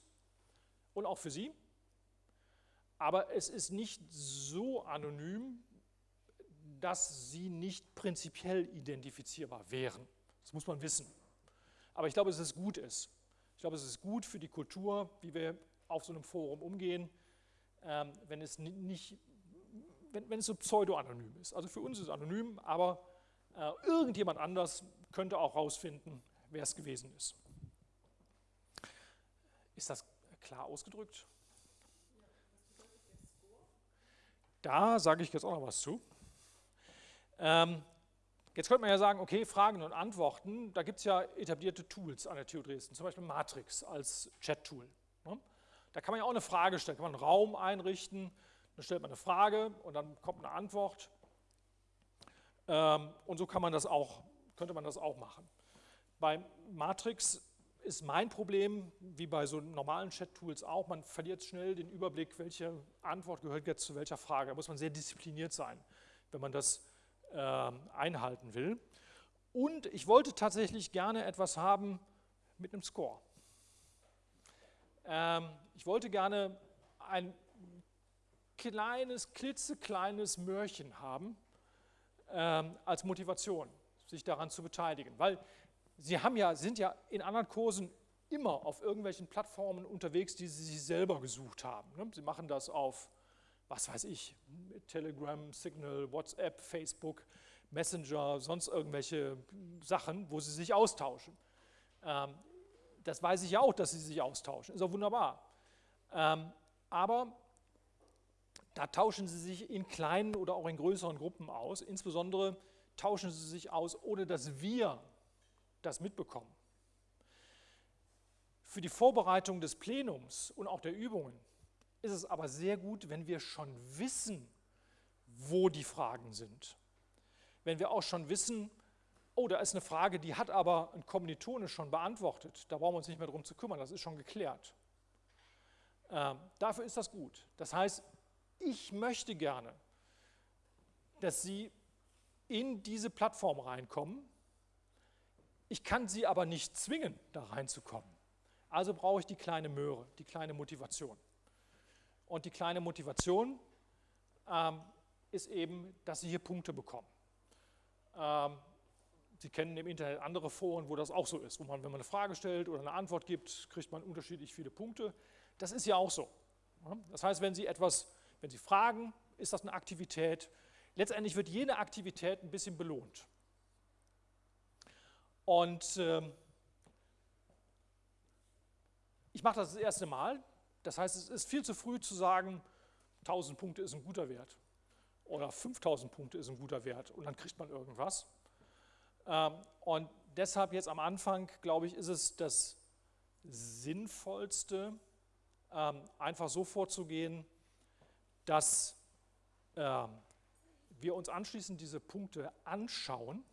und auch für Sie aber es ist nicht so anonym, dass sie nicht prinzipiell identifizierbar wären. Das muss man wissen. Aber ich glaube, dass es gut ist. Ich glaube, es ist gut für die Kultur, wie wir auf so einem Forum umgehen, ähm, wenn es nicht, wenn, wenn es so pseudo-anonym ist. Also für uns ist es anonym, aber Äh, irgendjemand anders könnte auch rausfinden, wer es gewesen ist. Ist das klar ausgedrückt? Da sage ich jetzt auch noch was zu. Ähm, jetzt könnte man ja sagen, okay, Fragen und Antworten, da gibt es ja etablierte Tools an der TU Dresden, zum Beispiel Matrix als Chat-Tool. Ne? Da kann man ja auch eine Frage stellen, kann man einen Raum einrichten, dann stellt man eine Frage und dann kommt eine Antwort. Ähm, und so kann man das auch, könnte man das auch machen. Bei Matrix ist mein Problem, wie bei so normalen Chat-Tools auch, man verliert schnell den Überblick, welche Antwort gehört jetzt zu welcher Frage. Da muss man sehr diszipliniert sein, wenn man das äh, einhalten will. Und ich wollte tatsächlich gerne etwas haben mit einem Score. Ähm, ich wollte gerne ein kleines, klitzekleines Mörchen haben ähm, als Motivation, sich daran zu beteiligen. Weil Sie haben ja, sind ja in anderen Kursen immer auf irgendwelchen Plattformen unterwegs, die Sie sich selber gesucht haben. Ne? Sie machen das auf, was weiß ich, Telegram, Signal, WhatsApp, Facebook, Messenger, sonst irgendwelche Sachen, wo Sie sich austauschen. Ähm, das weiß ich ja auch, dass Sie sich austauschen, ist auch wunderbar. Ähm, aber da tauschen Sie sich in kleinen oder auch in größeren Gruppen aus. Insbesondere tauschen Sie sich aus, ohne dass wir das mitbekommen. Für die Vorbereitung des Plenums und auch der Übungen ist es aber sehr gut, wenn wir schon wissen, wo die Fragen sind. Wenn wir auch schon wissen, oh, da ist eine Frage, die hat aber ein Kommilitone schon beantwortet, da brauchen wir uns nicht mehr darum zu kümmern, das ist schon geklärt. Ähm, dafür ist das gut. Das heißt, ich möchte gerne, dass Sie in diese Plattform reinkommen ich kann sie aber nicht zwingen, da reinzukommen. Also brauche ich die kleine Möhre, die kleine Motivation. Und die kleine Motivation ähm, ist eben, dass Sie hier Punkte bekommen. Ähm, Sie kennen im Internet andere Foren, wo das auch so ist, wo man, wenn man eine Frage stellt oder eine Antwort gibt, kriegt man unterschiedlich viele Punkte. Das ist ja auch so. Das heißt, wenn Sie etwas, wenn Sie fragen, ist das eine Aktivität. Letztendlich wird jede Aktivität ein bisschen belohnt. Und ähm, ich mache das das erste Mal. Das heißt, es ist viel zu früh zu sagen, 1000 Punkte ist ein guter Wert oder 5000 Punkte ist ein guter Wert und dann kriegt man irgendwas. Ähm, und deshalb jetzt am Anfang, glaube ich, ist es das Sinnvollste, ähm, einfach so vorzugehen, dass ähm, wir uns anschließend diese Punkte anschauen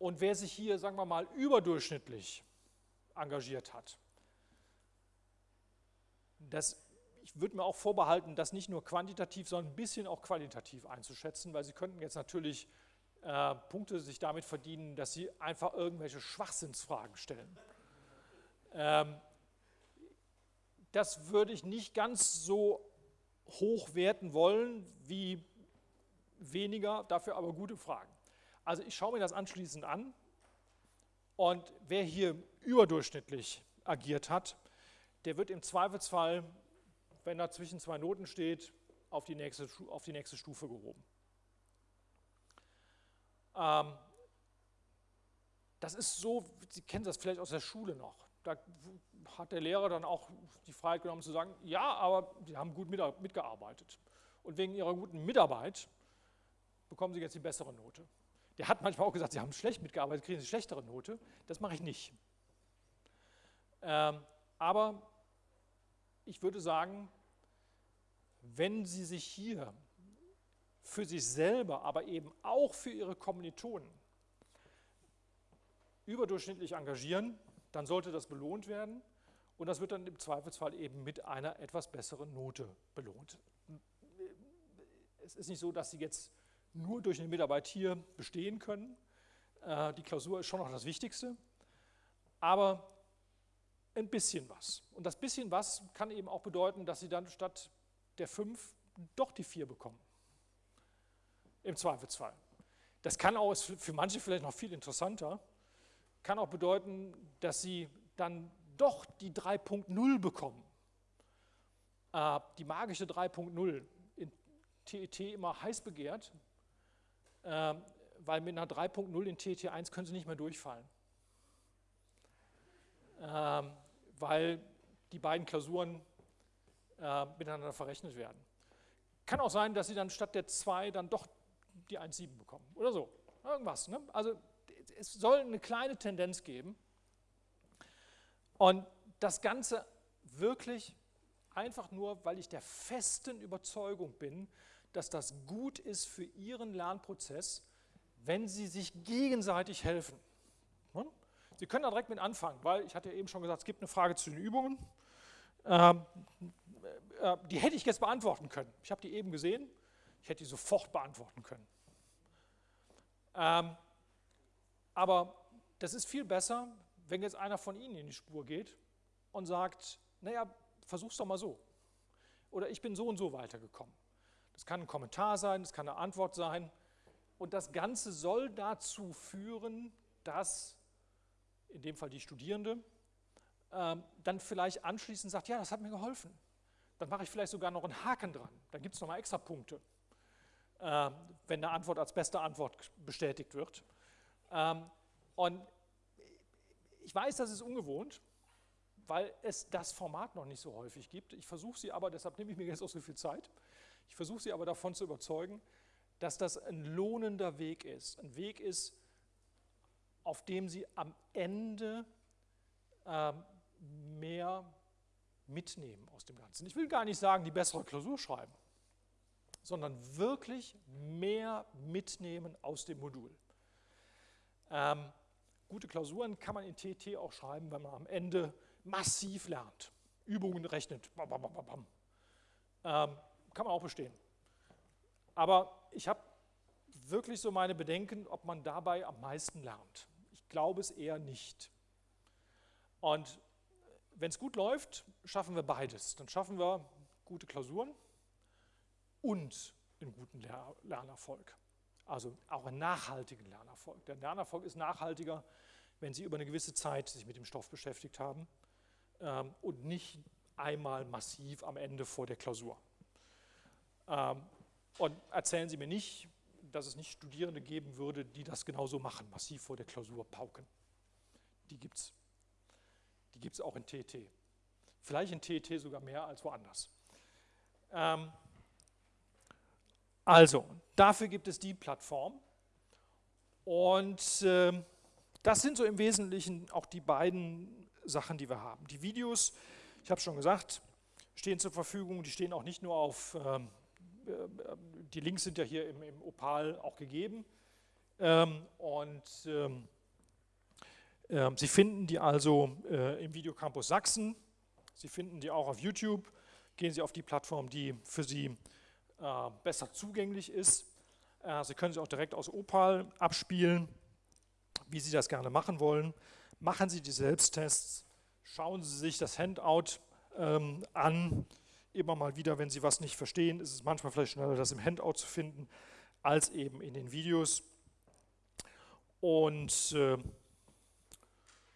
und wer sich hier, sagen wir mal, überdurchschnittlich engagiert hat, das, ich würde mir auch vorbehalten, das nicht nur quantitativ, sondern ein bisschen auch qualitativ einzuschätzen, weil Sie könnten jetzt natürlich äh, Punkte sich damit verdienen, dass Sie einfach irgendwelche Schwachsinnsfragen stellen. Ähm, das würde ich nicht ganz so hoch werten wollen wie weniger, dafür aber gute Fragen. Also ich schaue mir das anschließend an und wer hier überdurchschnittlich agiert hat, der wird im Zweifelsfall, wenn er zwischen zwei Noten steht, auf die nächste, auf die nächste Stufe gehoben. Ähm, das ist so, Sie kennen das vielleicht aus der Schule noch. Da hat der Lehrer dann auch die Freiheit genommen zu sagen, ja, aber Sie haben gut mitgearbeitet. Und wegen Ihrer guten Mitarbeit bekommen Sie jetzt die bessere Note. Der hat manchmal auch gesagt, Sie haben schlecht mitgearbeitet, kriegen Sie eine schlechtere Note. Das mache ich nicht. Ähm, aber ich würde sagen, wenn Sie sich hier für sich selber, aber eben auch für Ihre Kommilitonen überdurchschnittlich engagieren, dann sollte das belohnt werden und das wird dann im Zweifelsfall eben mit einer etwas besseren Note belohnt. Es ist nicht so, dass Sie jetzt nur durch eine Mitarbeit hier bestehen können. Äh, die Klausur ist schon noch das Wichtigste, aber ein bisschen was. Und das bisschen was kann eben auch bedeuten, dass Sie dann statt der 5 doch die 4 bekommen. Im Zweifelsfall. Das kann auch, für manche vielleicht noch viel interessanter, kann auch bedeuten, dass Sie dann doch die 3.0 bekommen. Äh, die magische 3.0, in TET immer heiß begehrt, äh, weil mit einer 3.0 in TT1 können Sie nicht mehr durchfallen. Ähm, weil die beiden Klausuren äh, miteinander verrechnet werden. Kann auch sein, dass Sie dann statt der 2 dann doch die 1,7 bekommen oder so. Irgendwas. Ne? Also es soll eine kleine Tendenz geben. Und das Ganze wirklich einfach nur, weil ich der festen Überzeugung bin, dass das gut ist für Ihren Lernprozess, wenn Sie sich gegenseitig helfen. Hm? Sie können da direkt mit anfangen, weil ich hatte ja eben schon gesagt, es gibt eine Frage zu den Übungen. Ähm, äh, die hätte ich jetzt beantworten können. Ich habe die eben gesehen, ich hätte die sofort beantworten können. Aber das ist viel besser, wenn jetzt einer von Ihnen in die Spur geht und sagt, naja, versuch's doch mal so. Oder ich bin so und so weitergekommen. Das kann ein Kommentar sein, das kann eine Antwort sein. Und das Ganze soll dazu führen, dass in dem Fall die Studierende äh, dann vielleicht anschließend sagt, ja, das hat mir geholfen. Dann mache ich vielleicht sogar noch einen Haken dran. Dann gibt es nochmal extra Punkte, äh, wenn eine Antwort als beste Antwort bestätigt wird. Ähm, und ich weiß, das ist ungewohnt, weil es das Format noch nicht so häufig gibt. Ich versuche sie aber, deshalb nehme ich mir jetzt auch so viel Zeit, ich versuche sie aber davon zu überzeugen, dass das ein lohnender Weg ist. Ein Weg ist, auf dem sie am Ende äh, mehr mitnehmen aus dem Ganzen. Ich will gar nicht sagen, die bessere Klausur schreiben, sondern wirklich mehr mitnehmen aus dem Modul. Ähm, gute Klausuren kann man in TT auch schreiben, wenn man am Ende massiv lernt, Übungen rechnet. Bam, bam, bam, ähm, kann man auch bestehen. Aber ich habe wirklich so meine Bedenken, ob man dabei am meisten lernt. Ich glaube es eher nicht. Und wenn es gut läuft, schaffen wir beides. Dann schaffen wir gute Klausuren und einen guten Lernerfolg. Also auch einen nachhaltigen Lernerfolg. Der Lernerfolg ist nachhaltiger, wenn Sie über eine gewisse Zeit sich mit dem Stoff beschäftigt haben ähm, und nicht einmal massiv am Ende vor der Klausur. Ähm, und erzählen Sie mir nicht, dass es nicht Studierende geben würde, die das genauso machen, massiv vor der Klausur pauken. Die gibt es. Die gibt es auch in TT. Vielleicht in TT sogar mehr als woanders. Ähm, also, dafür gibt es die Plattform. Und äh, das sind so im Wesentlichen auch die beiden Sachen, die wir haben. Die Videos, ich habe schon gesagt, stehen zur Verfügung. Die stehen auch nicht nur auf, ähm, äh, die Links sind ja hier im, im Opal auch gegeben. Ähm, und ähm, äh, Sie finden die also äh, im Videocampus Sachsen. Sie finden die auch auf YouTube. Gehen Sie auf die Plattform, die für Sie äh, besser zugänglich ist. Äh, Sie können sie auch direkt aus Opal abspielen, wie Sie das gerne machen wollen. Machen Sie die Selbsttests, schauen Sie sich das Handout ähm, an. Immer mal wieder, wenn Sie was nicht verstehen, ist es manchmal vielleicht schneller, das im Handout zu finden, als eben in den Videos. Und äh,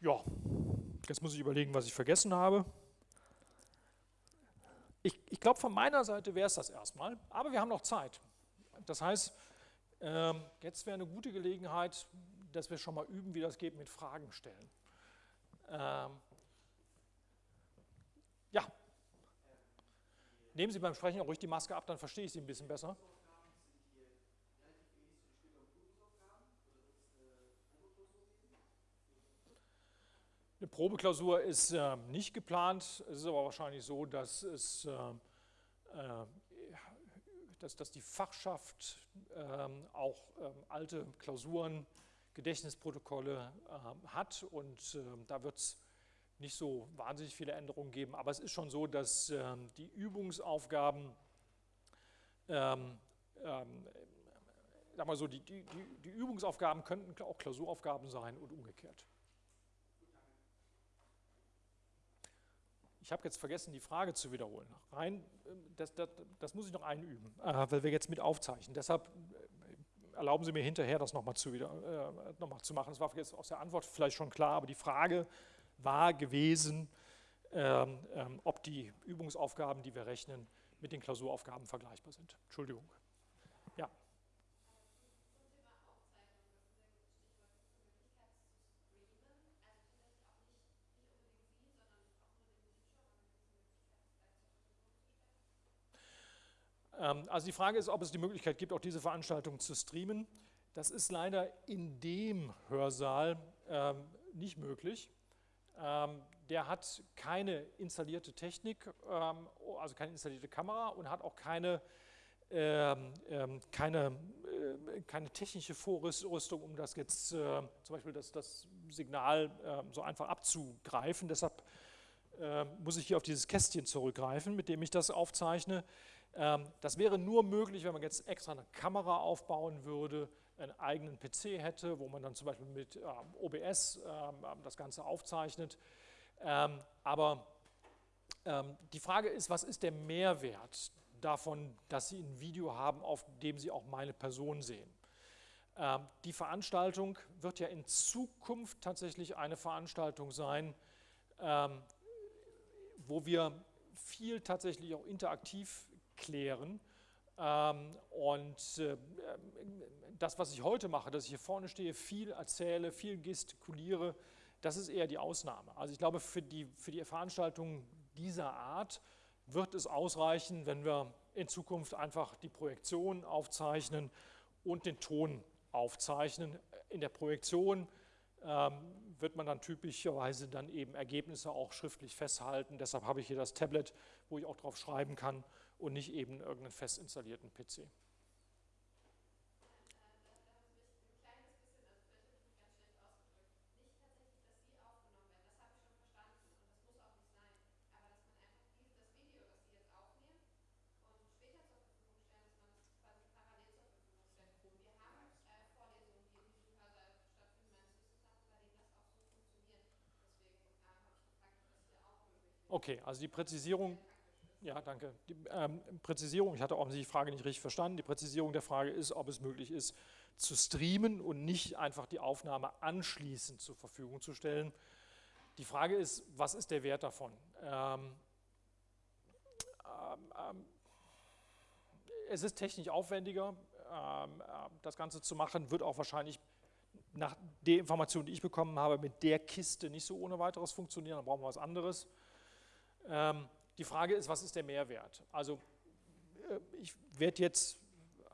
ja, jetzt muss ich überlegen, was ich vergessen habe. Ich, ich glaube, von meiner Seite wäre es das erstmal, aber wir haben noch Zeit. Das heißt, ähm, jetzt wäre eine gute Gelegenheit, dass wir schon mal üben, wie das geht mit Fragen stellen. Ähm, ja. Nehmen Sie beim Sprechen auch ruhig die Maske ab, dann verstehe ich Sie ein bisschen besser. Eine Probeklausur ist äh, nicht geplant. Es ist aber wahrscheinlich so, dass, es, äh, äh dass, dass die Fachschaft ähm, auch ähm, alte Klausuren, Gedächtnisprotokolle ähm, hat und ähm, da wird es nicht so wahnsinnig viele Änderungen geben. Aber es ist schon so, dass ähm, die Übungsaufgaben ähm, sag mal so, die, die, die Übungsaufgaben könnten auch Klausuraufgaben sein und umgekehrt. Ich habe jetzt vergessen, die Frage zu wiederholen. Rein, das, das, das muss ich noch einüben, äh, weil wir jetzt mit aufzeichnen. Deshalb äh, erlauben Sie mir hinterher, das nochmal zu, äh, noch zu machen. Das war jetzt aus der Antwort vielleicht schon klar, aber die Frage war gewesen, ähm, ähm, ob die Übungsaufgaben, die wir rechnen, mit den Klausuraufgaben vergleichbar sind. Entschuldigung. Ja. Ähm, also die Frage ist, ob es die Möglichkeit gibt, auch diese Veranstaltung zu streamen. Das ist leider in dem Hörsaal ähm, nicht möglich. Ähm, der hat keine installierte Technik, ähm, also keine installierte Kamera und hat auch keine, ähm, ähm, keine, äh, keine technische Vorrüstung, um das jetzt äh, zum Beispiel das, das Signal so einfach abzugreifen. Deshalb muss ich hier auf dieses Kästchen zurückgreifen, mit dem ich das aufzeichne. Das wäre nur möglich, wenn man jetzt extra eine Kamera aufbauen würde, einen eigenen PC hätte, wo man dann zum Beispiel mit ähm, OBS ähm, ähm, das Ganze aufzeichnet. Ähm, aber ähm, die Frage ist, was ist der Mehrwert davon, dass Sie ein Video haben, auf dem Sie auch meine Person sehen? Ähm, die Veranstaltung wird ja in Zukunft tatsächlich eine Veranstaltung sein, wo wir viel tatsächlich auch interaktiv klären ähm, und äh, das, was ich heute mache, dass ich hier vorne stehe, viel erzähle, viel gestikuliere, das ist eher die Ausnahme. Also ich glaube, für die, für die Veranstaltungen dieser Art wird es ausreichen, wenn wir in Zukunft einfach die Projektion aufzeichnen und den Ton aufzeichnen. In der Projektion ähm, wird man dann typischerweise dann eben Ergebnisse auch schriftlich festhalten. Deshalb habe ich hier das Tablet, wo ich auch drauf schreiben kann und nicht eben irgendeinen fest installierten PC. Okay, also die Präzisierung, ja, danke. Die ähm, Präzisierung, ich hatte offensichtlich die Frage nicht richtig verstanden. Die Präzisierung der Frage ist, ob es möglich ist, zu streamen und nicht einfach die Aufnahme anschließend zur Verfügung zu stellen. Die Frage ist, was ist der Wert davon? Ähm, ähm, ähm es ist technisch aufwendiger, ähm, ähm, das Ganze zu machen, wird auch wahrscheinlich nach der Information, die ich bekommen habe, mit der Kiste nicht so ohne weiteres funktionieren, dann brauchen wir was anderes. Ähm, die Frage ist, was ist der Mehrwert? Also äh, ich werde jetzt, äh,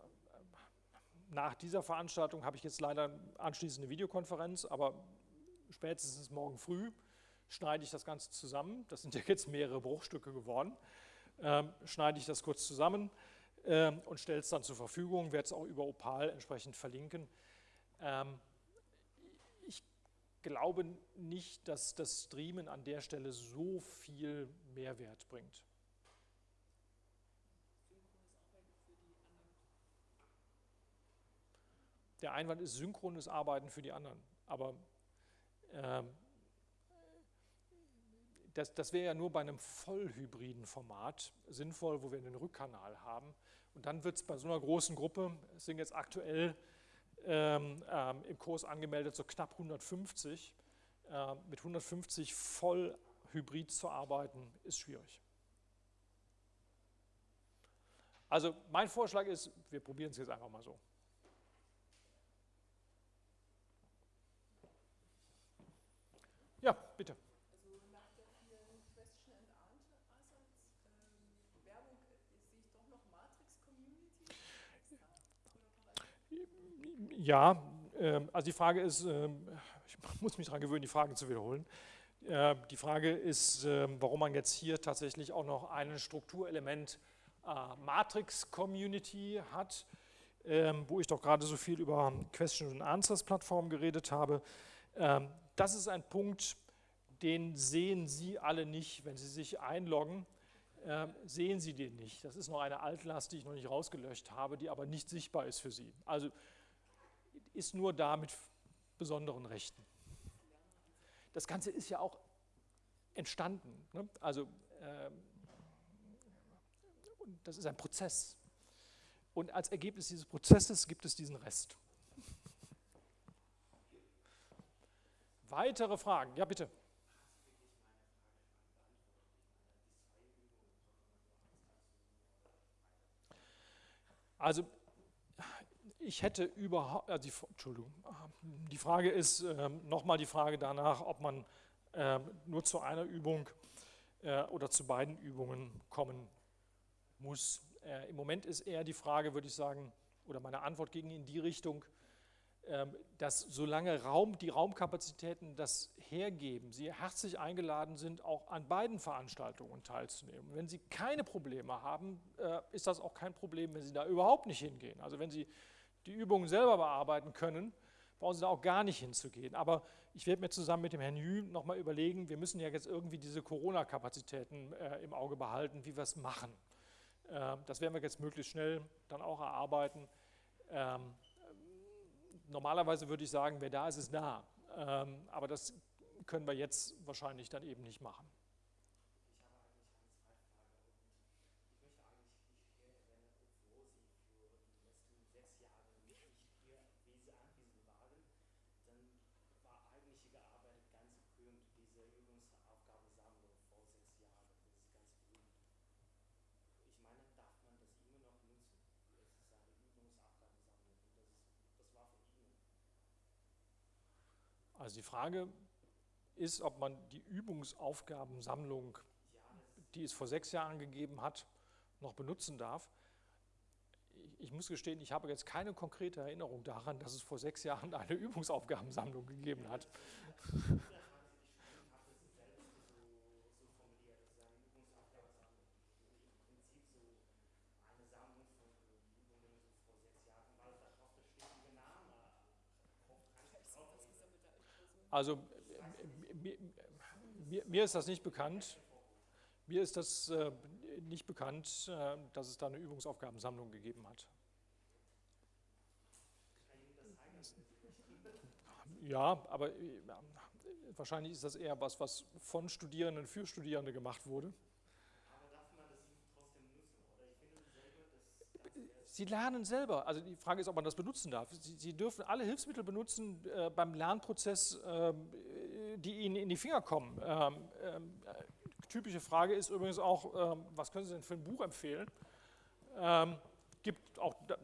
nach dieser Veranstaltung habe ich jetzt leider anschließend eine Videokonferenz, aber spätestens morgen früh schneide ich das Ganze zusammen. Das sind ja jetzt mehrere Bruchstücke geworden. Ähm, schneide ich das kurz zusammen ähm, und stelle es dann zur Verfügung, werde es auch über Opal entsprechend verlinken. Ähm, glaube nicht, dass das Streamen an der Stelle so viel Mehrwert bringt. Der Einwand ist synchrones Arbeiten für die anderen, aber ähm, das, das wäre ja nur bei einem vollhybriden Format sinnvoll, wo wir einen Rückkanal haben. Und dann wird es bei so einer großen Gruppe, es sind jetzt aktuell ähm, ähm, im Kurs angemeldet, so knapp 150. Äh, mit 150 voll hybrid zu arbeiten, ist schwierig. Also mein Vorschlag ist, wir probieren es jetzt einfach mal so. Ja, bitte. Ja, ähm, also die Frage ist, ähm, ich muss mich daran gewöhnen, die Fragen zu wiederholen. Äh, die Frage ist, ähm, warum man jetzt hier tatsächlich auch noch ein Strukturelement äh, Matrix-Community hat, wo ich doch gerade so viel über Question and Answers Plattform geredet habe. Das ist ein Punkt, den sehen Sie alle nicht, wenn Sie sich einloggen sehen Sie den nicht. Das ist noch eine Altlast, die ich noch nicht rausgelöscht habe, die aber nicht sichtbar ist für Sie. Also ist nur da mit besonderen Rechten. Das Ganze ist ja auch entstanden. Ne? Also ähm, das ist ein Prozess. Und als Ergebnis dieses Prozesses gibt es diesen Rest. Weitere Fragen? Ja, bitte. Also ich hätte überhaupt, also die, Entschuldigung, die Frage ist ähm, nochmal die Frage danach, ob man ähm, nur zu einer Übung äh, oder zu beiden Übungen kommen muss. äh, Im Moment ist eher die Frage, würde ich sagen, oder meine Antwort ging in die Richtung, ähm, dass solange Raum, die Raumkapazitäten das hergeben, Sie herzlich eingeladen sind, auch an beiden Veranstaltungen teilzunehmen. Wenn Sie keine Probleme haben, äh, ist das auch kein Problem, wenn Sie da überhaupt nicht hingehen. Also wenn Sie die Übungen selber bearbeiten können, brauchen Sie da auch gar nicht hinzugehen. Aber ich werde mir zusammen mit dem Herrn Jü nochmal überlegen, wir müssen ja jetzt irgendwie diese Corona-Kapazitäten äh, im Auge behalten, wie wir es machen. Äh, das werden wir jetzt möglichst schnell dann auch erarbeiten. Ähm, normalerweise würde ich sagen, wer da ist, ist da. Ähm, aber das können wir jetzt wahrscheinlich dann eben nicht machen. Frage ist, ob man die Übungsaufgabensammlung, die es vor sechs Jahren gegeben hat, noch benutzen darf. Ich muss gestehen, ich habe jetzt keine konkrete Erinnerung daran, dass es vor sechs Jahren eine Übungsaufgabensammlung gegeben hat. Also mir, ist das nicht bekannt. Mir ist das äh, nicht bekannt, äh, dass es da eine Übungsaufgabensammlung gegeben hat. Ja, aber äh, wahrscheinlich ist das eher was, was von Studierenden für Studierende gemacht wurde. Sie lernen selber. Also die Frage ist, ob man das benutzen darf. Sie, Sie dürfen alle Hilfsmittel benutzen äh, beim Lernprozess, äh, die Ihnen in die Finger kommen. Ähm, äh, typische Frage ist übrigens auch, ähm, was können Sie denn für ein Buch empfehlen? Ähm, gibt auch, da,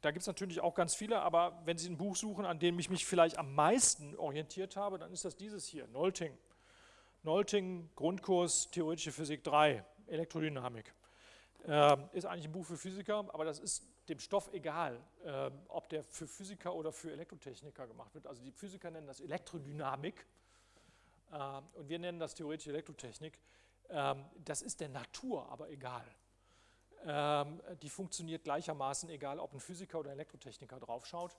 da gibt es natürlich auch ganz viele, aber wenn Sie ein Buch suchen, an dem ich mich vielleicht am meisten orientiert habe, dann ist das dieses hier, Nolting. Nolting, Grundkurs Theoretische Physik 3, Elektrodynamik. Ähm, ist eigentlich ein Buch für Physiker, aber das ist dem Stoff egal, äh, ob der für Physiker oder für Elektrotechniker gemacht wird. Also die Physiker nennen das Elektrodynamik äh, und wir nennen das theoretische Elektrotechnik. Ähm, das ist der Natur aber egal. Ähm, die funktioniert gleichermaßen, egal ob ein Physiker oder ein Elektrotechniker draufschaut.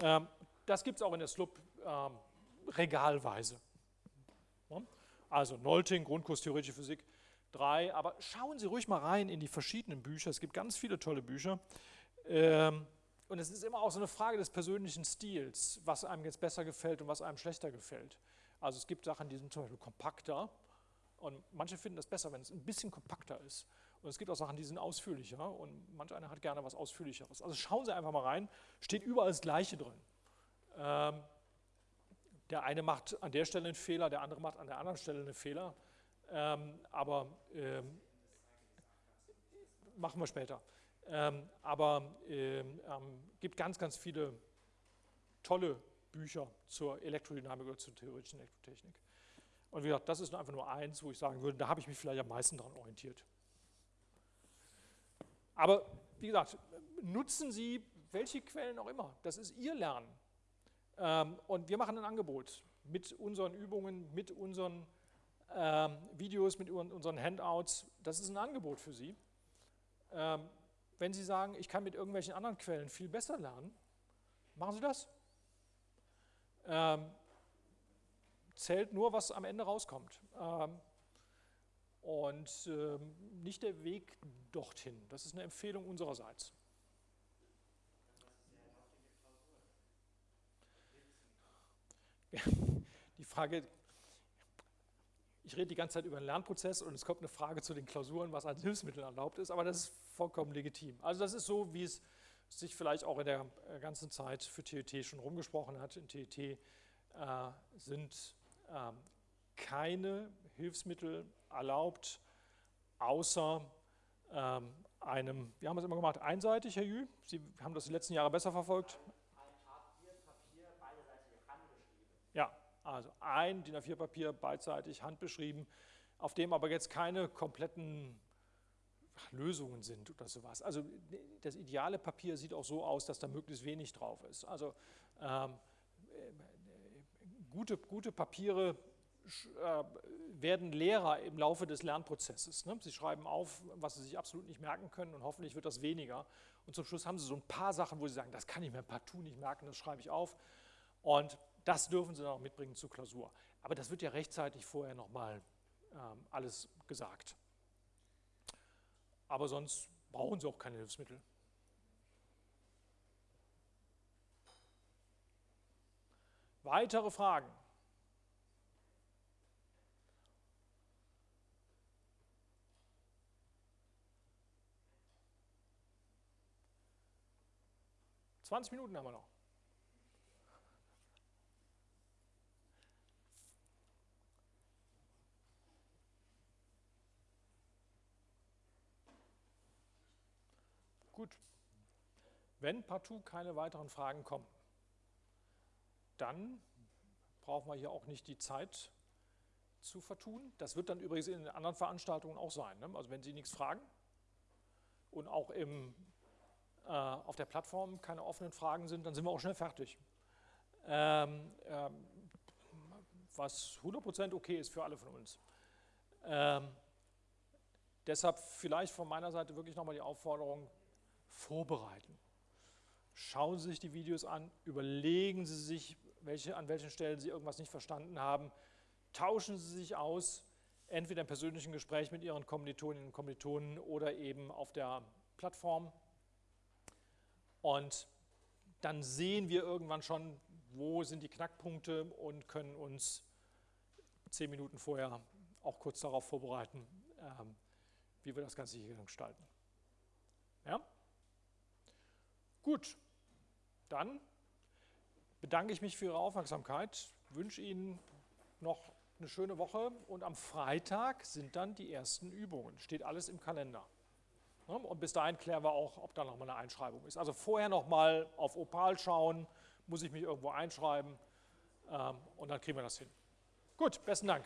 Ähm, das gibt es auch in der SLUB ähm, regalweise. Also Nolting, Grundkurs Theoretische Physik 3, aber schauen Sie ruhig mal rein in die verschiedenen Bücher. Es gibt ganz viele tolle Bücher. Ähm, und es ist immer auch so eine Frage des persönlichen Stils, was einem jetzt besser gefällt und was einem schlechter gefällt. Also es gibt Sachen, die sind zum Beispiel kompakter und manche finden das besser, wenn es ein bisschen kompakter ist. Und es gibt auch Sachen, die sind ausführlicher und manch einer hat gerne was Ausführlicheres. Also schauen Sie einfach mal rein, steht überall das Gleiche drin. Ähm, der eine macht an der Stelle einen Fehler, der andere macht an der anderen Stelle einen Fehler. Ähm, aber ähm, machen wir später. Ähm, aber ähm, ähm, gibt ganz, ganz viele tolle Bücher zur Elektrodynamik oder zur theoretischen Elektrotechnik. Und wie gesagt, das ist einfach nur eins, wo ich sagen würde, da habe ich mich vielleicht am meisten daran orientiert. Aber wie gesagt, nutzen Sie welche Quellen auch immer. Das ist Ihr Lernen. Ähm, und wir machen ein Angebot mit unseren Übungen, mit unseren ähm, Videos, mit unseren Handouts. Das ist ein Angebot für Sie. Wenn Sie sagen, ich kann mit irgendwelchen anderen Quellen viel besser lernen, machen Sie das. Ähm, zählt nur, was am Ende rauskommt. Ähm, und ähm, nicht der Weg dorthin. Das ist eine Empfehlung unsererseits. Die Frage, ich rede die ganze Zeit über den Lernprozess und es kommt eine Frage zu den Klausuren, was als Hilfsmittel erlaubt ist, aber das ist vollkommen legitim. Also das ist so, wie es sich vielleicht auch in der äh, ganzen Zeit für TET schon rumgesprochen hat. In TET äh, sind äh, keine Hilfsmittel erlaubt, außer ähm, einem, wir haben es immer gemacht, einseitig, Herr Jü, Sie haben das die letzten Jahre besser verfolgt. Also ein DIN A4-Papier beidseitig handbeschrieben, auf dem aber jetzt keine kompletten Lösungen sind oder sowas. Also das ideale Papier sieht auch so aus, dass da möglichst wenig drauf ist. Also ähm, gute, gute Papiere äh, werden Lehrer im Laufe des Lernprozesses. Ne? Sie schreiben auf, was sie sich absolut nicht merken können und hoffentlich wird das weniger. Und zum Schluss haben sie so ein paar Sachen, wo sie sagen, das kann ich mir partout nicht merken, das schreibe ich auf. Und das dürfen sie dann auch mitbringen zur Klausur. Aber das wird ja rechtzeitig vorher nochmal ähm, alles gesagt. Aber sonst brauchen sie auch keine Hilfsmittel. Weitere Fragen? 20 Minuten haben wir noch. Gut. Wenn partout keine weiteren Fragen kommen, dann brauchen wir hier auch nicht die Zeit zu vertun. Das wird dann übrigens in den anderen Veranstaltungen auch sein. Ne? Also wenn Sie nichts fragen und auch im äh, auf der Plattform keine offenen Fragen sind, dann sind wir auch schnell fertig. Ähm, ähm, was 100% okay ist für alle von uns. Ähm, deshalb vielleicht von meiner Seite wirklich nochmal die Aufforderung, vorbereiten. Schauen Sie sich die Videos an, überlegen Sie sich, welche, an welchen Stellen Sie irgendwas nicht verstanden haben, tauschen Sie sich aus, entweder im persönlichen Gespräch mit Ihren Kommilitoninnen und Kommilitonen oder eben auf der Plattform. Und dann sehen wir irgendwann schon, wo sind die Knackpunkte und können uns zehn Minuten vorher auch kurz darauf vorbereiten, ähm, wie wir das Ganze hier gestalten. Ja? Gut, dann bedanke ich mich für Ihre Aufmerksamkeit, wünsche Ihnen noch eine schöne Woche und am Freitag sind dann die ersten Übungen. Steht alles im Kalender. Ne? Und bis dahin klären wir auch, ob da nochmal eine Einschreibung ist. Also vorher nochmal auf Opal schauen, muss ich mich irgendwo einschreiben ähm, und dann kriegen wir das hin. Gut, besten Dank.